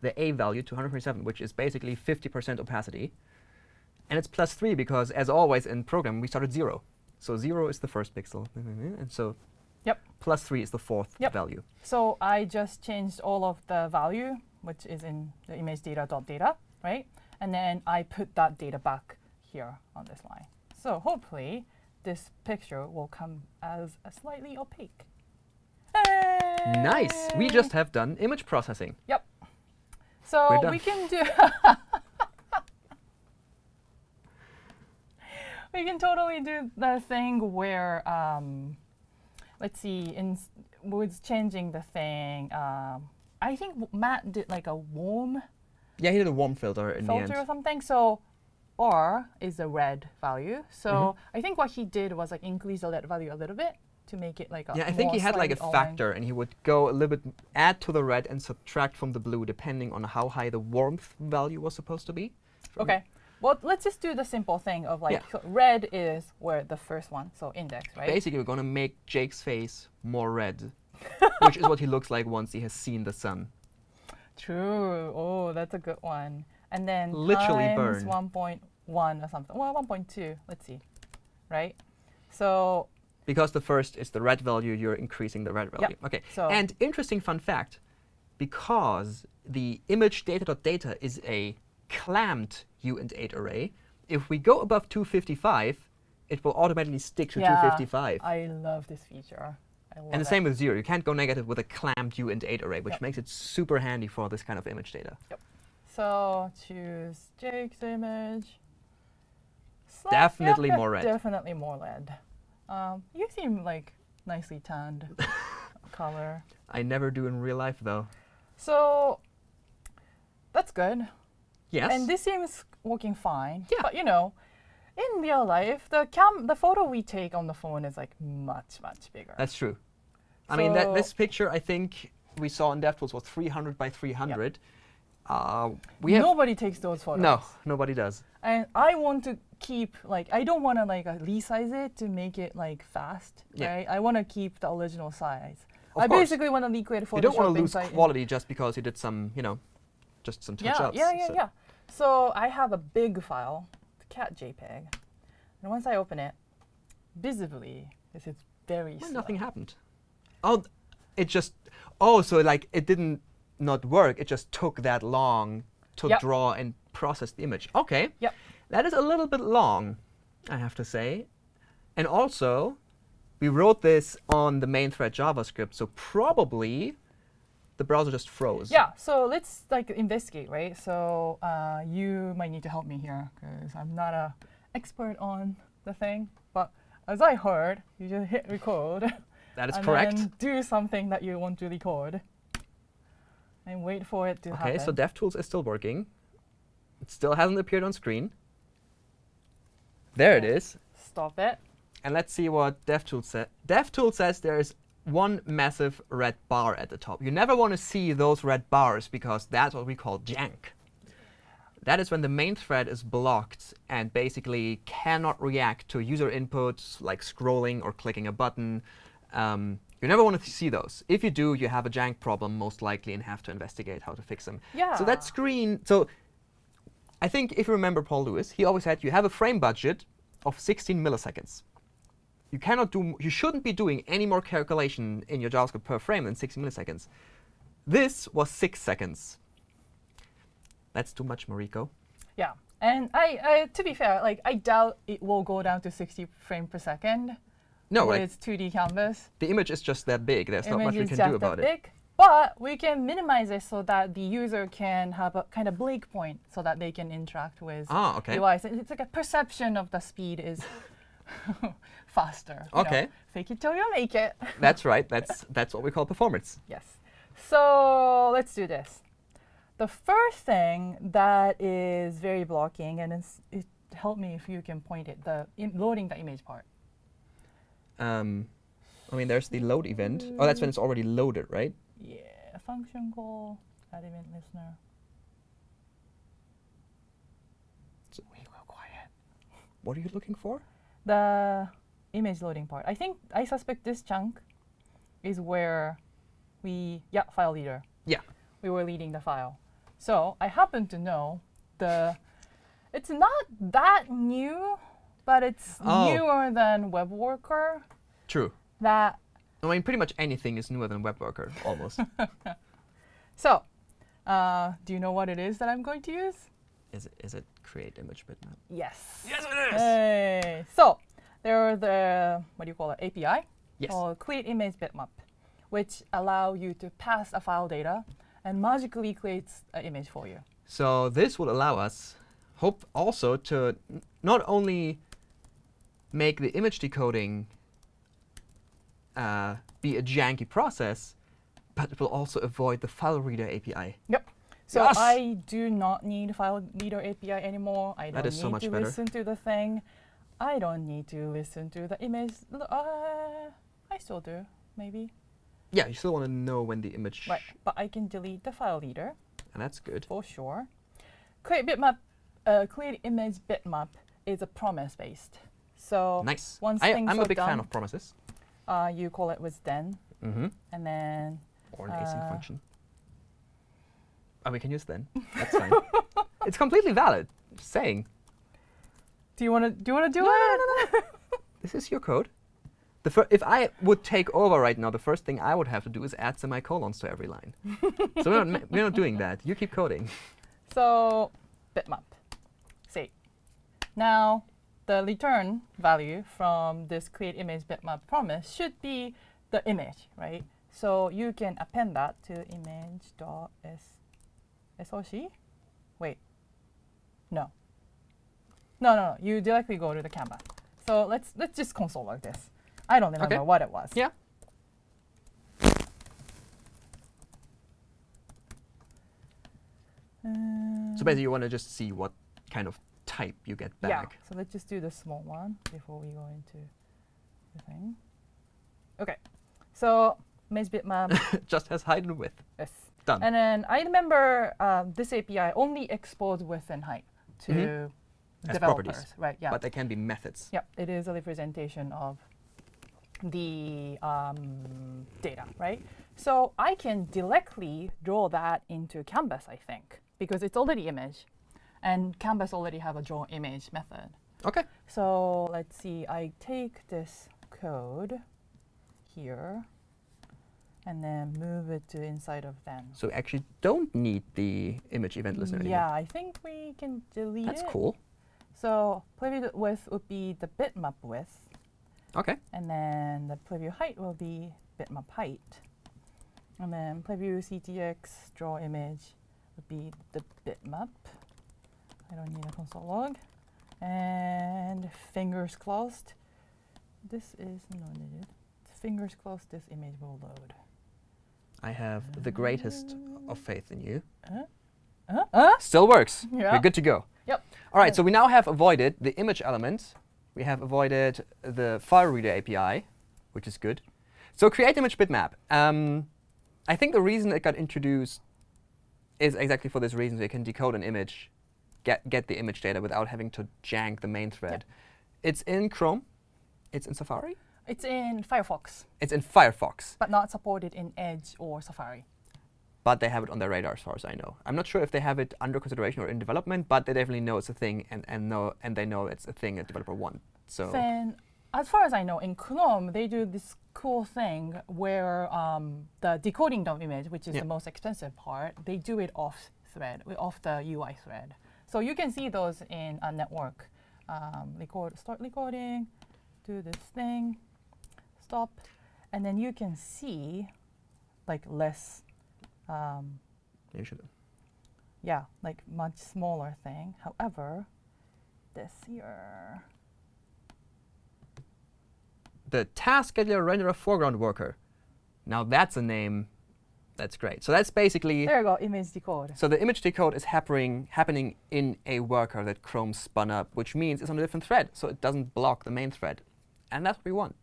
the A value to 127, which is basically 50% opacity. And it's plus 3 because, as always in program, we start at 0. So 0 is the first pixel. And so Yep. plus 3 is the fourth Yep. value. So I just changed all of the value, which is in the image data dot data, right? And then I put that data back here on this line. So hopefully this picture will come as a slightly opaque. Nice! We just have done image processing. Yep. So we can do. we can totally do the thing where, um, let's see, in s- with changing the thing. Um, I think Matt did like a warm Yeah, he did a warm filter in the filter or something. So R is a red value. So Mm-hmm. I think what he did was like increase the red value a little bit to make it like a Yeah, I think he had like a orange. factor, and he would go a little bit, add to the red and subtract from the blue, depending on how high the warmth value was supposed to be. Okay. Well, let's just do the simple thing of like Yeah. so red is where the first one, so index, right? Basically, we're gonna make Jake's face more red, which is what he looks like once he has seen the sun. True. Oh, that's a good one. and then Literally times burn. 1.1 or something. Well, 1.2. Let's see. Right? So Because the first is the red value, you're increasing the red value. Okay. So- and interesting fun fact, because the image data.data is a clamped uint8 array, if we go above 255, it will automatically stick to yeah, 255. I love this feature. I love and the it. same with zero. You can't go negative with a clamped uint8 array, which Yep. makes it super handy for this kind of image data. Yep. So choose Jake's image. Definitely yeah, more red. Definitely more red. Um, you seem like nicely tanned color. I never do in real life, though. So that's good. Yes. And this seems working fine. Yeah. But you know, in real life, the cam the photo we take on the phone is like much, much bigger. That's true. I mean, that, this picture, I think we saw in DevTools was 300 by 300. Uh, we Nobody takes those photos. no, nobody does. And I want to keep like I don't want to like uh, resize it to make it like fast, Yeah. right? I want to keep the original size. Of I course. basically want to recreate Photoshop You don't want to lose quality just because you did some, you know, just some touch-ups. yeah, yeah, so- yeah. So I have a big file, cat JPEG, and once I open it, visibly this is very Well, nothing happened. Oh, it just. Oh, so like it didn't not work. It just took that long to Yep. draw and process the image. Okay. Yep. That is a little bit long, I have to say. And also, we wrote this on the main thread JavaScript, so probably the browser just froze. Yeah, so let's like investigate, right? So uh, you might need to help me here because I'm not a expert on the thing. But as I heard, you just hit record. That is and correct. Do something that you want to record, and wait for it to Okay, happen. so DevTools is still working. It still hasn't appeared on screen. There it Yeah. is. Stop it. And let's see what DevTools says. DevTools says there is one massive red bar at the top. You never want to see those red bars because that's what we call jank. That is when the main thread is blocked and basically cannot react to user inputs like scrolling or clicking a button. Um, you never want to see those. If you do, you have a jank problem most likely and have to investigate how to fix them. Yeah. So that screen, so I think if you remember Paul Lewis, he always said you have a frame budget of 16 milliseconds. You cannot do, you shouldn't be doing any more calculation in your JavaScript per frame than 60 milliseconds. This was six seconds. That's too much, Mariko. Yeah, and I, I, to be fair, like I doubt it will go down to 60 frame per second No, like, 2D canvas. the image is just that big. There's not much image we can do about it. big. But we can minimize it so that the user can have a kind of blink point so that they can interact with Ah, okay. device. It's like a perception of the speed is faster. you know. Okay. Fake it till you make it. That's right. That's that's what we call performance. yes. So let's do this. The first thing that is very blocking, and it's, it help me if you can point it, the loading the image part. Um, I mean, there's the load event. Oh, that's when it's already loaded, right? Yeah, function call, add event listener. So we go quiet. What are you looking for? the image loading part. I think I suspect this chunk is where we yeah file leader. Yeah. We were leading the file. So I happen to know the it's not that new, but it's Oh. newer than web worker. True. That I mean, pretty much anything is newer than WebWorker, almost. so uh, do you know what it is that I'm going to use? is it is it create image bitmap? Yes. Yes, it is. Hey. So there are the what do you call it API Yes. called create image bitmap, which allow you to pass a file data and magically creates an image for you. So this will allow us, hope also to not only make the image decoding uh, be a janky process, but it will also avoid the file reader API. Yep. So Yes! I do not need file reader API anymore. I don't That is need so much to better. listen to the thing. I don't need to listen to the image. Uh, I still do, maybe. Yeah, you still want to know when the image, Right. But I can delete the file reader. and that's good. for sure. Create bitmap, uh, create image bitmap is a promise based. So Nice. once I, things I'm a are big fan of promises. uh, you call it with then, Mm-hmm. and then Or an async Uh, function. Oh, we can use then. That's fine. it's completely valid. Just saying. do you want to do you want to do No, it? no, no, no. This is your code. The if I would take over right now, the first thing I would have to do is add semicolons to every line. so we're not, we're not doing that. You keep coding. So bitmap. See. Now the return value from this create image bitmap promise should be the image, right? So you can append that to image.s soc. Wait. No. No, no, no. You directly go to the canvas. So let's let's just console like this. I don't remember Okay. what it was. Yeah. Uh, So basically, you want to just see what kind of type you get Yeah. back. So let's just do the small one before we go into the thing. Okay. So maze bitmap. just has height and width. yes. Done. And then I remember um, this API only exports width and height to Mhm. As developers, properties. right? Yeah. But they can be methods. Yep, it is a representation of the um, data, right? So I can directly draw that into Canvas, I think, because it's already image, and Canvas already have a draw image method. Okay. So let's see, I take this code here and then move it to inside of then. So we actually don't need the image event listener anymore. Yeah, I think we can delete That's it. cool. So preview width would be the bitmap width. Okay. And then the preview height will be bitmap height. And then preview CTX draw image would be the bitmap. I don't need a console log. And fingers crossed. This is not needed. Fingers crossed this image will load. I have the greatest of faith in you. Uh, uh? Still works. Yeah. We're good to go. Yep. All right, so we now have avoided the image element. We have avoided the file reader API, which is good. So create image bitmap. Um, I think the reason it got introduced is exactly for this reason. So you can decode an image, get, get the image data without having to jank the main thread. It's in Chrome. It's in Safari. It's in Firefox, It's in Firefox. but not supported in Edge or Safari. but they have it on their radar as far as I know. I'm not sure if they have it under consideration or in development, but they definitely know it's a thing and, and know and they know it's a thing a developer wants. So Then, as far as I know, in Chrome they do this cool thing where um, the decoding the image, which is Yeah. the most expensive part, they do it off thread, off the UI thread. So you can see those in a network. Um, record, start recording, do this thing, stop, and then you can see like less, um, you should. yeah, like much smaller thing. However, this here. The task scheduler renderer foreground worker. Now that's a name that's great. So that's basically There you go, image decode. so the image decode is happening happening in a worker that Chrome spun up, which means it's on a different thread, so it doesn't block the main thread, and that's what we want.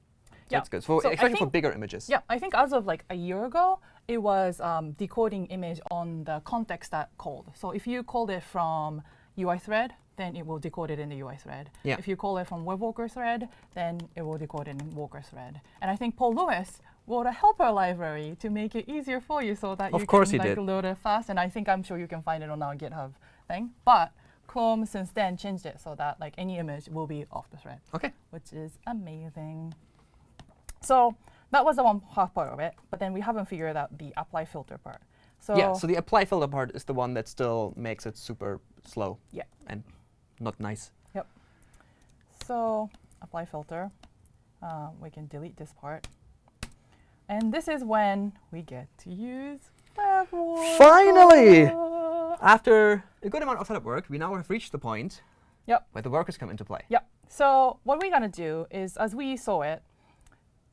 Yeah. That's good. For, So especially for bigger images. Yeah, I think as of like a year ago, it was um, decoding image on the context that called. So if you called it from UI thread, then it will decode it in the UI thread. Yeah. If you call it from web worker thread, then it will decode it in worker thread. And I think Paul Lewis wrote a helper library to make it easier for you so that Of you can like did. load it fast. And I think I'm sure you can find it on our GitHub thing. But Chrome since then changed it so that like any image will be off the thread Okay. which is amazing. So that was the one half part of it, but then we haven't figured out the apply filter part. So yeah. So the apply filter part is the one that still makes it super slow. Yeah. And not nice. Yep. So apply filter, uh, we can delete this part. And this is when we get to use WebWorker. Finally! After a good amount of setup work, we now have reached the point Yep. where the workers come into play. Yep. So what we're gonna do is, as we saw it,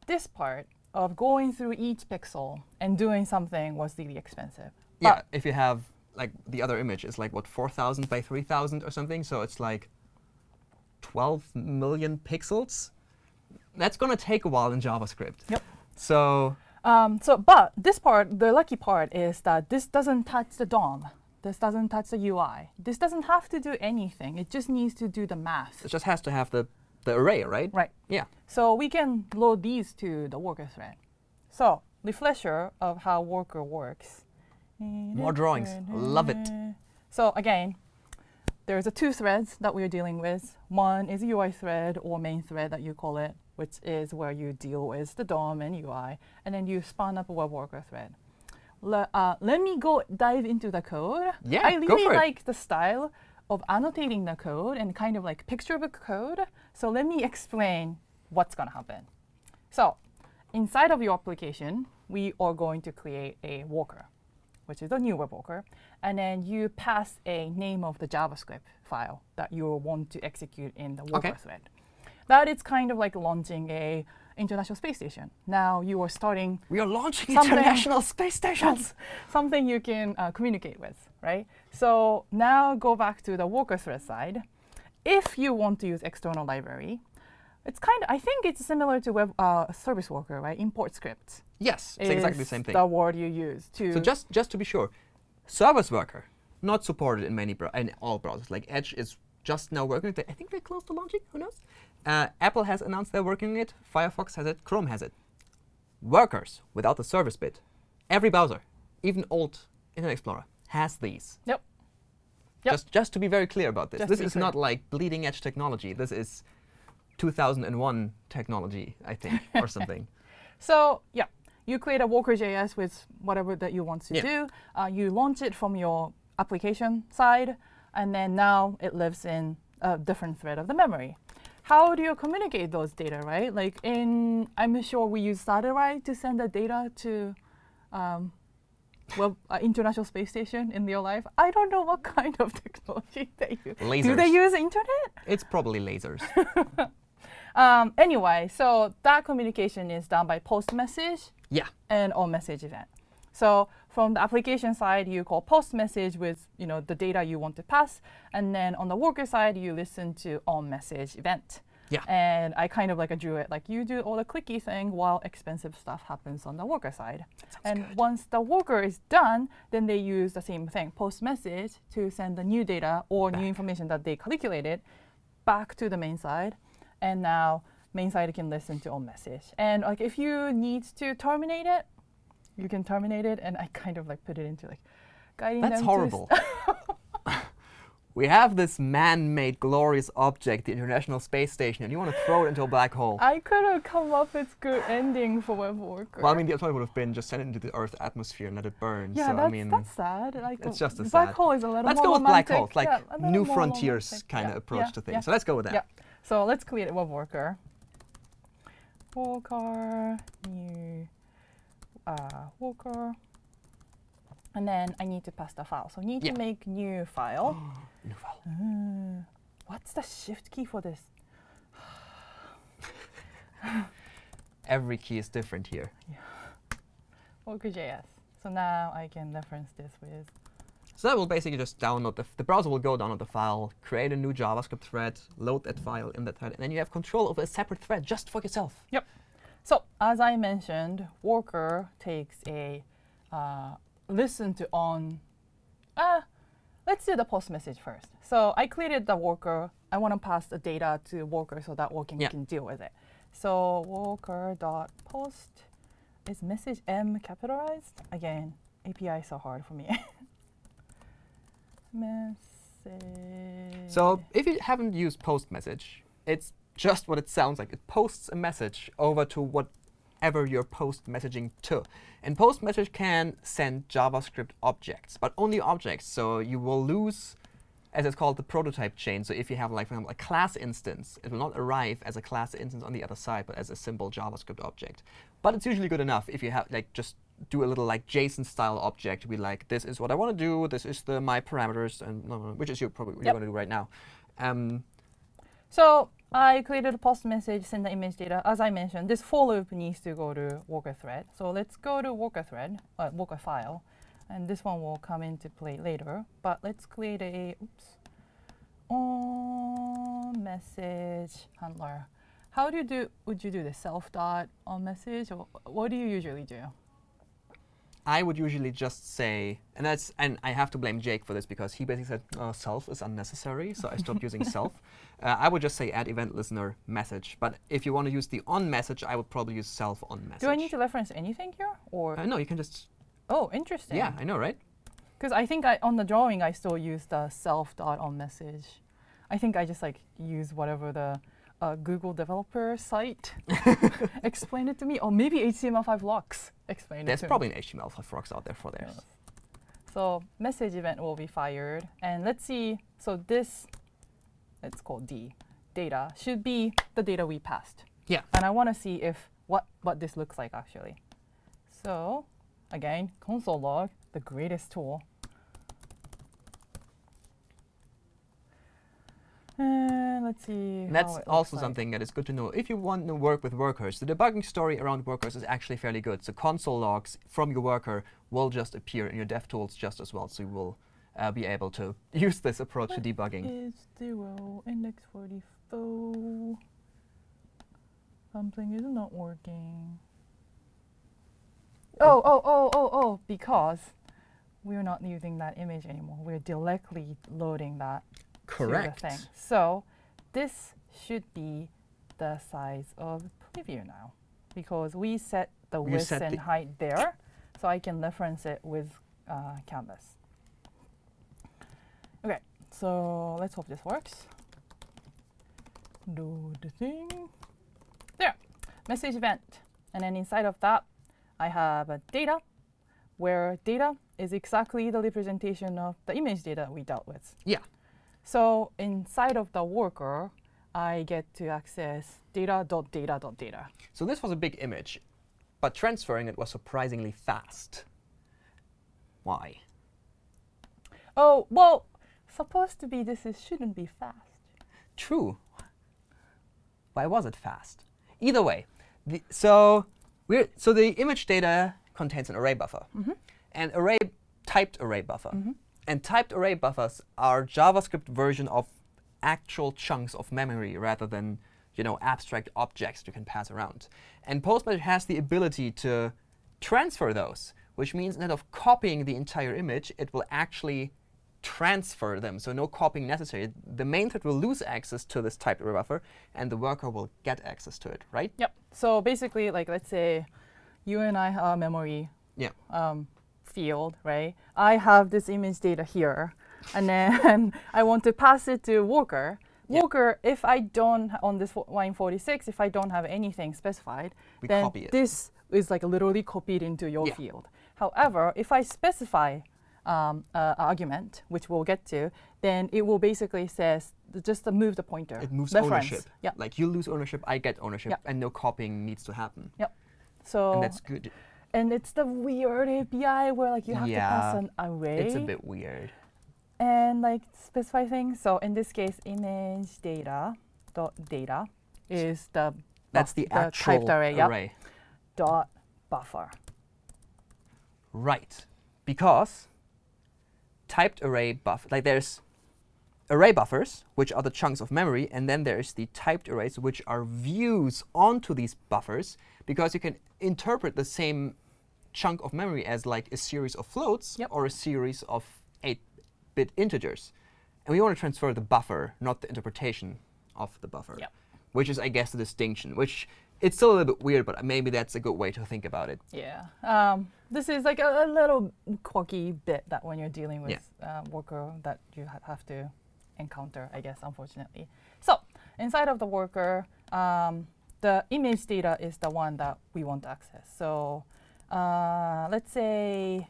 this part of going through each pixel and doing something was really expensive. Yeah, But- if you have like the other image is like what 4,000 by 3,000 or something, so it's like 12 million pixels. That's gonna take a while in JavaScript. Yep. So Um, so, but this part, the lucky part is that this doesn't touch the DOM. This doesn't touch the UI. This doesn't have to do anything. It just needs to do the math. it just has to have the the array, right? Right. Yeah. So we can load these to the worker thread. So refresher of how worker works. More drawings. Love it. So again, there's a two threads that we're dealing with. One is a UI thread or main thread that you call it, which is where you deal with the DOM and UI, and then you spawn up a web worker thread. Le- uh, let me go dive into the code. Yeah, I go really like the style of annotating the code and kind of like picture book code. So let me explain what's going to happen. So inside of your application, we are going to create a worker, which is a new web worker. And then you pass a name of the JavaScript file that you want to execute in the worker Okay. thread. That is kind of like launching a International Space Station. Now you are starting We are launching International Space Stations. something you can uh, communicate with, right? So now go back to the worker thread side. If you want to use external library, it's kind of, I think it's similar to web uh, service worker, right? Import script. Yes, it's exactly the same thing. The word you use to. So just just to be sure, Service Worker not supported in many in all browsers. Like Edge is just now working. I think they're close to launching. Who knows? Uh, Apple has announced they're working on it. Firefox has it. Chrome has it. Workers without the service bit. Every browser, even old Internet Explorer, has these. Yep. Yep. Just just to be very clear about this. Just this is clear. not like bleeding edge technology. This is 2001 technology, I think, or something. So yeah, you create a Worker.js with whatever that you want to Yeah. do. Uh, you launch it from your application side, and then now it lives in a different thread of the memory. How do you communicate those data, right? Like in, I'm sure we use Satellite to send the data to, um, well, uh, International Space Station in real life. I don't know what kind of technology they use. Lasers. Do they use internet? It's probably lasers. Um, anyway, so that communication is done by post message yeah. and on message event. So from the application side, you call post message with you know the data you want to pass, and then on the worker side, you listen to on message event. Yeah. And I kind of like drew it like you do all the clicky thing while expensive stuff happens on the worker side. And once the worker is done, then they use the same thing, post message, to send the new data or new information that they calculated back to the main side. And now main side can listen to on message. And like if you need to terminate it, you can terminate it. And I kind of like put it into like guiding That's them to s- horrible. we have this man-made glorious object, the International Space Station, and you want to throw it into a black hole. I could have come up with good ending for web worker. well, I mean, the alternative would have been just send it into the Earth's atmosphere and let it burn. yeah, so, that's, I mean, that's sad. Like it's a just as black sad. hole is a little let's more go with black romantic. holes, like Yeah, new frontiers kind of Yeah, approach yeah, to things. So let's go with that. Yeah. So let's create a web worker. Worker, new uh, worker. And then I need to pass the file. So I need Yeah. to make new file. New file. Uh, what's the shift key for this? Every key is different here. Worker.js. So now I can reference this with So that will basically just download the, the browser will go download the file, create a new JavaScript thread, load that file in that thread, and then you have control over a separate thread just for yourself. So as I mentioned, worker takes a uh, listen to on. Uh, let's do the post message first. So I created the worker. I want to pass the data to worker so that worker Yeah. can deal with it. So worker dot post is message M capitalized again. API is so hard for me. message. So if you haven't used post message, it's just what it sounds like. It posts a message over to whatever you're post messaging to. And post message can send JavaScript objects, but only objects. So you will lose, as it's called, the prototype chain. So if you have, like, for example, a class instance, it will not arrive as a class instance on the other side, but as a simple JavaScript object. But it's usually good enough if you have, like, just do a little like JSON style object. Be like, this is what I want to do. This is the my parameters, and which is you probably what Yep. you're going to do right now. Um, So I created a post message, send the image data. As I mentioned, this for loop needs to go to worker thread. So let's go to worker thread, uh, worker file, and this one will come into play later. But let's create a oops, on message handler. How do you do? Would you do the self dot on message, or what do you usually do? I would usually just say, and that's, and I have to blame Jake for this because he basically said oh, self is unnecessary, so I stopped using self. Uh, I would just say add event listener message. But if you want to use the on message, I would probably use self on message. Do I need to reference anything here, or Uh, no, you can just. oh, interesting. Yeah, I know, right? Because I think I, on the drawing, I still use the self dot on message. I think I just like use whatever the uh, Google developer site explain it to me, or maybe HTML5 locks explain There's it to probably me. an HTML5 rocks out there for theirs. Yes. So message event will be fired, and let's see. So this, it's called D, data should be the data we passed. Yeah. And I want to see if what what this looks like actually. So again, console log, the greatest tool. And let's see. And that's also like. something that is good to know. If you want to work with workers, the debugging story around workers is actually fairly good. So console logs from your worker will just appear in your DevTools just as well. So you will uh, be able to use this approach to debugging. is zero index 44? Something is not working. Oh, oh, oh, oh, oh, because we're not using that image anymore. We're directly loading that to the thing. So this should be the size of preview now because we set the You width set and the- height there, so I can reference it with uh, Canvas. Okay, so let's hope this works. Do the thing. There, message event. And then inside of that, I have a data, where data is exactly the representation of the image data we dealt with. Yeah. So inside of the worker, I get to access data.data.data. Data, data. So this was a big image, but transferring it was surprisingly fast. Why? Oh, well, supposed to be this is, shouldn't be fast. True. Why was it fast? Either way, the, so we're so the image data contains an array buffer, mm-hmm. an array typed array buffer, mm-hmm. And typed array buffers are JavaScript version of actual chunks of memory rather than you know abstract objects you can pass around. And post message has the ability to transfer those, which means instead of copying the entire image, it will actually transfer them. So no copying necessary. The main thread will lose access to this typed array buffer, and the worker will get access to it, right? Yep. So basically, like let's say you and I have memory Yeah. um, field, right? I have this image data here, and then I want to pass it to Worker. Yeah. Worker, if I don't on this line 46, if I don't have anything specified, We then copy it. this is like literally copied into your Yeah. field. However, if I specify um, uh, argument, which we'll get to, then it will basically says just to move the pointer. It moves reference. ownership. Yeah. Like you lose ownership, I get ownership, Yeah. and no copying needs to happen. Yep. So And that's good. And it's the weird API where like you have to pass an array It's a bit weird. and like specify things. So in this case, image data dot data is the That's buff- the actual typed array, yep, array. dot buffer. Right. Because typed array buff, like there's array buffers, which are the chunks of memory, and then there's the typed arrays, which are views onto these buffers, because you can interpret the same chunk of memory as like a series of floats Yep. or a series of 8-bit integers. And we want to transfer the buffer, not the interpretation of the buffer. Yep. Which is, I guess, the distinction, which it's still a little bit weird, but maybe that's a good way to think about it. Yeah. Um, this is like a, a little quirky bit that when you're dealing with Yeah. uh, worker that you ha- have to encounter, I guess, unfortunately. So inside of the worker, um, the image data is the one that we want to access. So uh, let's say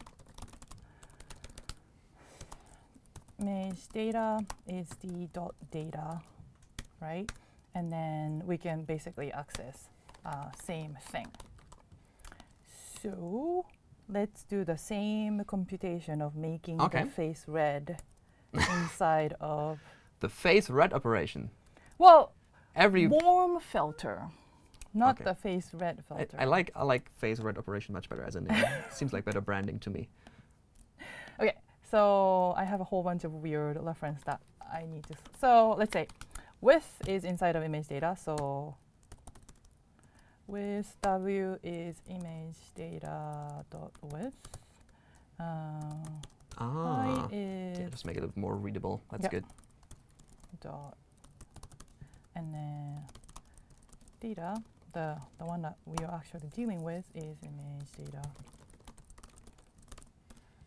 image data is the dot data, right? And then we can basically access uh, same thing. So let's do the same computation of making Okay. the face red inside of The face red operation. well Every warm filter, not Okay. the face red filter. I like I like face red operation much better as a name. Seems like better branding to me. Okay, so I have a whole bunch of weird reference that I need to. So let's say width is inside of image data. So width w is image data dot width. Uh, Ah, is yeah, just make it more readable. That's Yep. good. dot, and then data. The the one that we are actually dealing with is image data.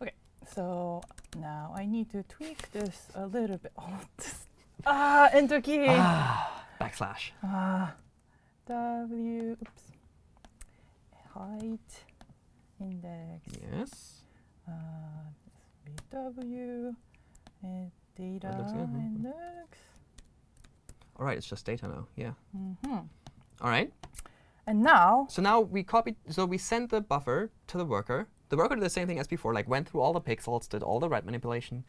Okay, So now I need to tweak this a little bit. Oh, this, ah, enter key. Ah, backslash. Ah, W. Oops. Height. Index. Yes. Uh, BW. And data looks good, mhm. index. All right, it's just data now. Yeah. hmm All right. And now, So now we copied. So we sent the buffer to the worker. The worker did the same thing as before, like went through all the pixels, did all the red manipulation.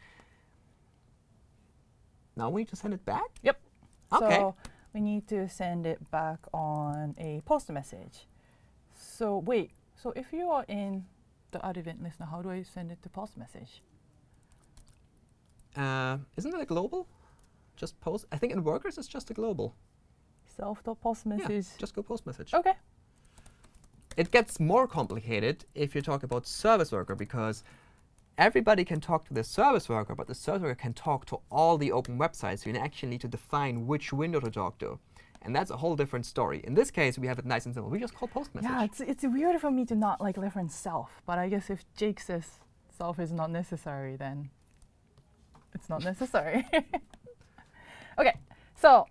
Now we need to send it back. Yep. Okay. so we need to send it back on a post message. So wait, so if you are in the add event listener, how do I send it to post message? Uh, isn't it a global? Just post. I think in workers it's just a global. Message. Yeah, just go post message. okay. It gets more complicated if you talk about service worker because everybody can talk to the service worker, but the service worker can talk to all the open websites. So you actually need to define which window to talk to. And that's a whole different story. In this case, we have it nice and simple. We just call post message. Yeah, it's it's weird for me to not like reference self, but I guess if Jake says self is not necessary, then it's not necessary. okay, so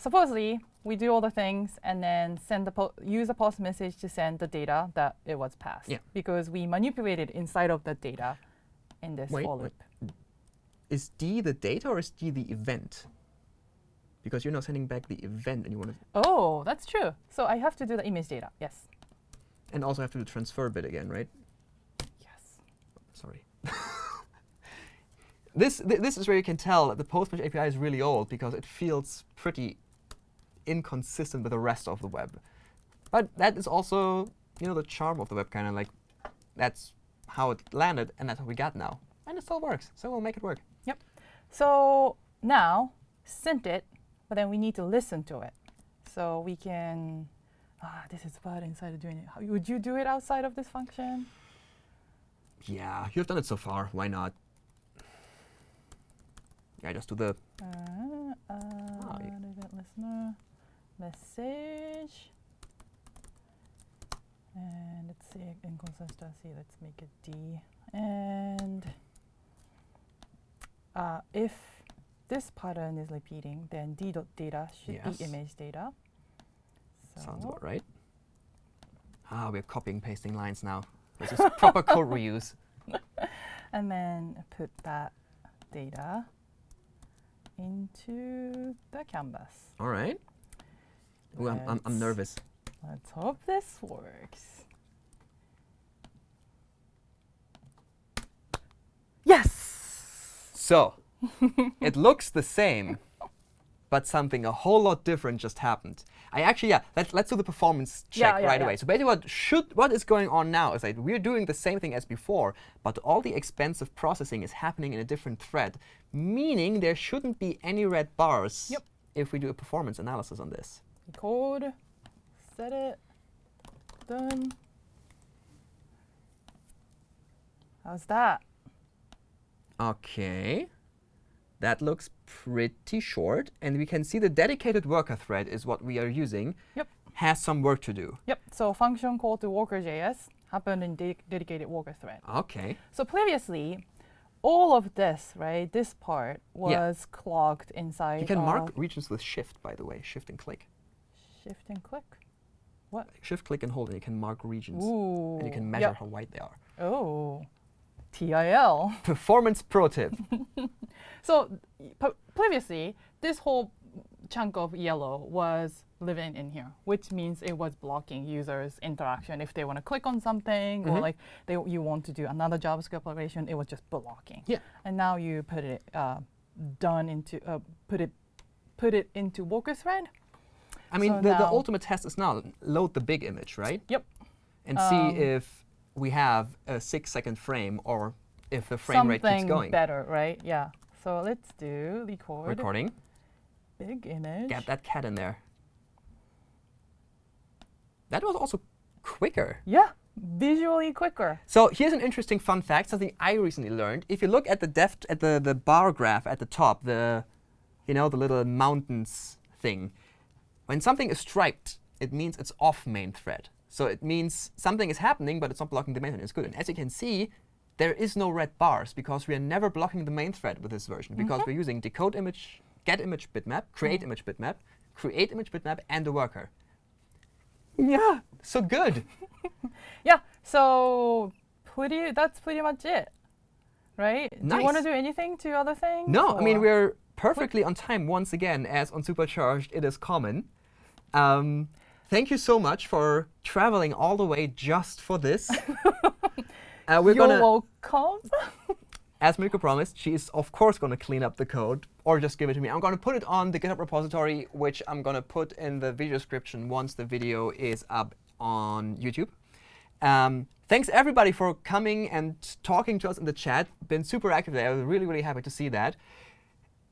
supposedly we do all the things and then send the use a post message to send the data that it was passed. Yeah. Because we manipulated inside of the data in this Wait, for wait. Is D the data or is D the event? Because you're now sending back the event and you want to, Oh, that's true. So I have to do the image data. Yes. and also have to do the transfer bit again, right? Yes. Sorry. this th this is where you can tell that the post message API is really old because it feels pretty inconsistent with the rest of the web. But that is also, you know, the charm of the web, kind of like that's how it landed, and that's what we got now. And it still works, so we'll make it work. Yep. So now sent it, but then we need to listen to it. So we can, ah, this is bad inside of doing it. How, would you do it outside of this function? Yeah, you've done it so far. Why not? Yeah, just do the Uh, uh, Oh, event listener, message. And let's see, inconsistency, let's make it D. And uh, if this pattern is repeating, then D dot data should Yes. be image data. So sounds about right. Ah, we're copying pasting lines now. This is proper code reuse. and then put that data into the canvas. All right. Ooh, I'm, I'm, I'm nervous. Let's hope this works. Yes! So, it looks the same, but something a whole lot different just happened. I actually, yeah, let's, let's do the performance check Yeah, yeah, right yeah. away. So basically what should, what is going on now is that we're doing the same thing as before, but all the expensive processing is happening in a different thread, meaning there shouldn't be any red bars Yep. if we do a performance analysis on this. Record, set it, done. How's that? Okay. That looks pretty short. And we can see the dedicated worker thread is what we are using. Yep. Has some work to do. Yep, so function call to worker.js happened in de dedicated worker thread. Okay. So previously, all of this, right, this part Yeah. was clogged inside You can mark regions with shift, by the way, shift and click. Shift and click. What? Shift, click, and hold, and you can mark regions. Ooh. And you can measure yep. how wide they are. Oh, TIL. Performance pro tip. So previously, this whole chunk of yellow was living in here, which means it was blocking users' interaction. If they want to click on something or Mhm. like they, you want to do another JavaScript operation, it was just blocking. Yeah. And now you put it uh, done into uh, put it put it into worker thread. I mean, So the, the ultimate test is now load the big image, right? Yep. And Um, see if we have a six second frame or if the frame rate keeps Something going. better, right? Yeah. So let's do record Recording. big image. Get that cat in there. That was also quicker. Yeah, visually quicker. So here's an interesting fun fact, something I recently learned. If you look at the depth at the, the bar graph at the top, the you know, the little mountains thing, when something is striped, it means it's off main thread. So it means something is happening, but it's not blocking the main thread. It's good. And as you can see, there is no red bars because we are never blocking the main thread with this version because Mm-hmm. we're using decode image, get image bitmap, create image bitmap, create image bitmap, and the worker. Yeah, so good. Yeah. So pretty. That's pretty much it, right? Do you want to do anything to other things? No, I mean, we're perfectly on time once again, as on Supercharged it is common. Um, thank you so much for traveling all the way just for this. uh, we're You're gonna, welcome. as Mariko promised, she is of course going to clean up the code or just give it to me. I'm going to put it on the GitHub repository, which I'm going to put in the video description once the video is up on YouTube. Um, thanks everybody for coming and talking to us in the chat. Been super active there. I was really, really happy to see that.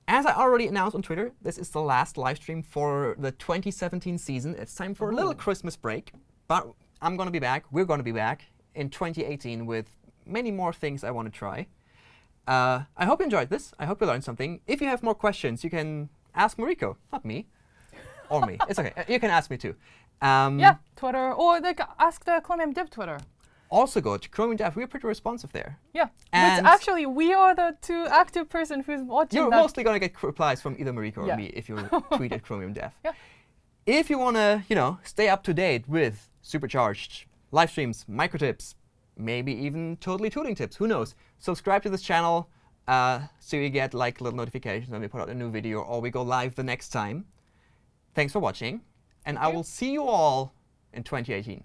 As I already announced on Twitter, this is the last live stream for the 2017 season. It's time for a little Christmas break, but I'm going to be back. We're going to be back in 2018 with many more things I want to try. Uh, I hope you enjoyed this. I hope you learned something. If you have more questions, you can ask Mariko, not me, or me. It's OK. You can ask me too. Um, yeah, Twitter or like ask the Chromium Dev Twitter. Also go to Chromium Dev. We're pretty responsive there. Yeah. And- Which actually we are the two active person who's watching You're that. mostly going to get replies from either Mariko or Yeah. me if you tweet at Chromium Dev. Yeah. If you want to, you know, stay up to date with Supercharged, live streams, micro tips, maybe even totally tooling tips, who knows? Subscribe to this channel uh, so you get like little notifications when we put out a new video or we go live the next time. Thanks for watching, and I will see you all in 2018.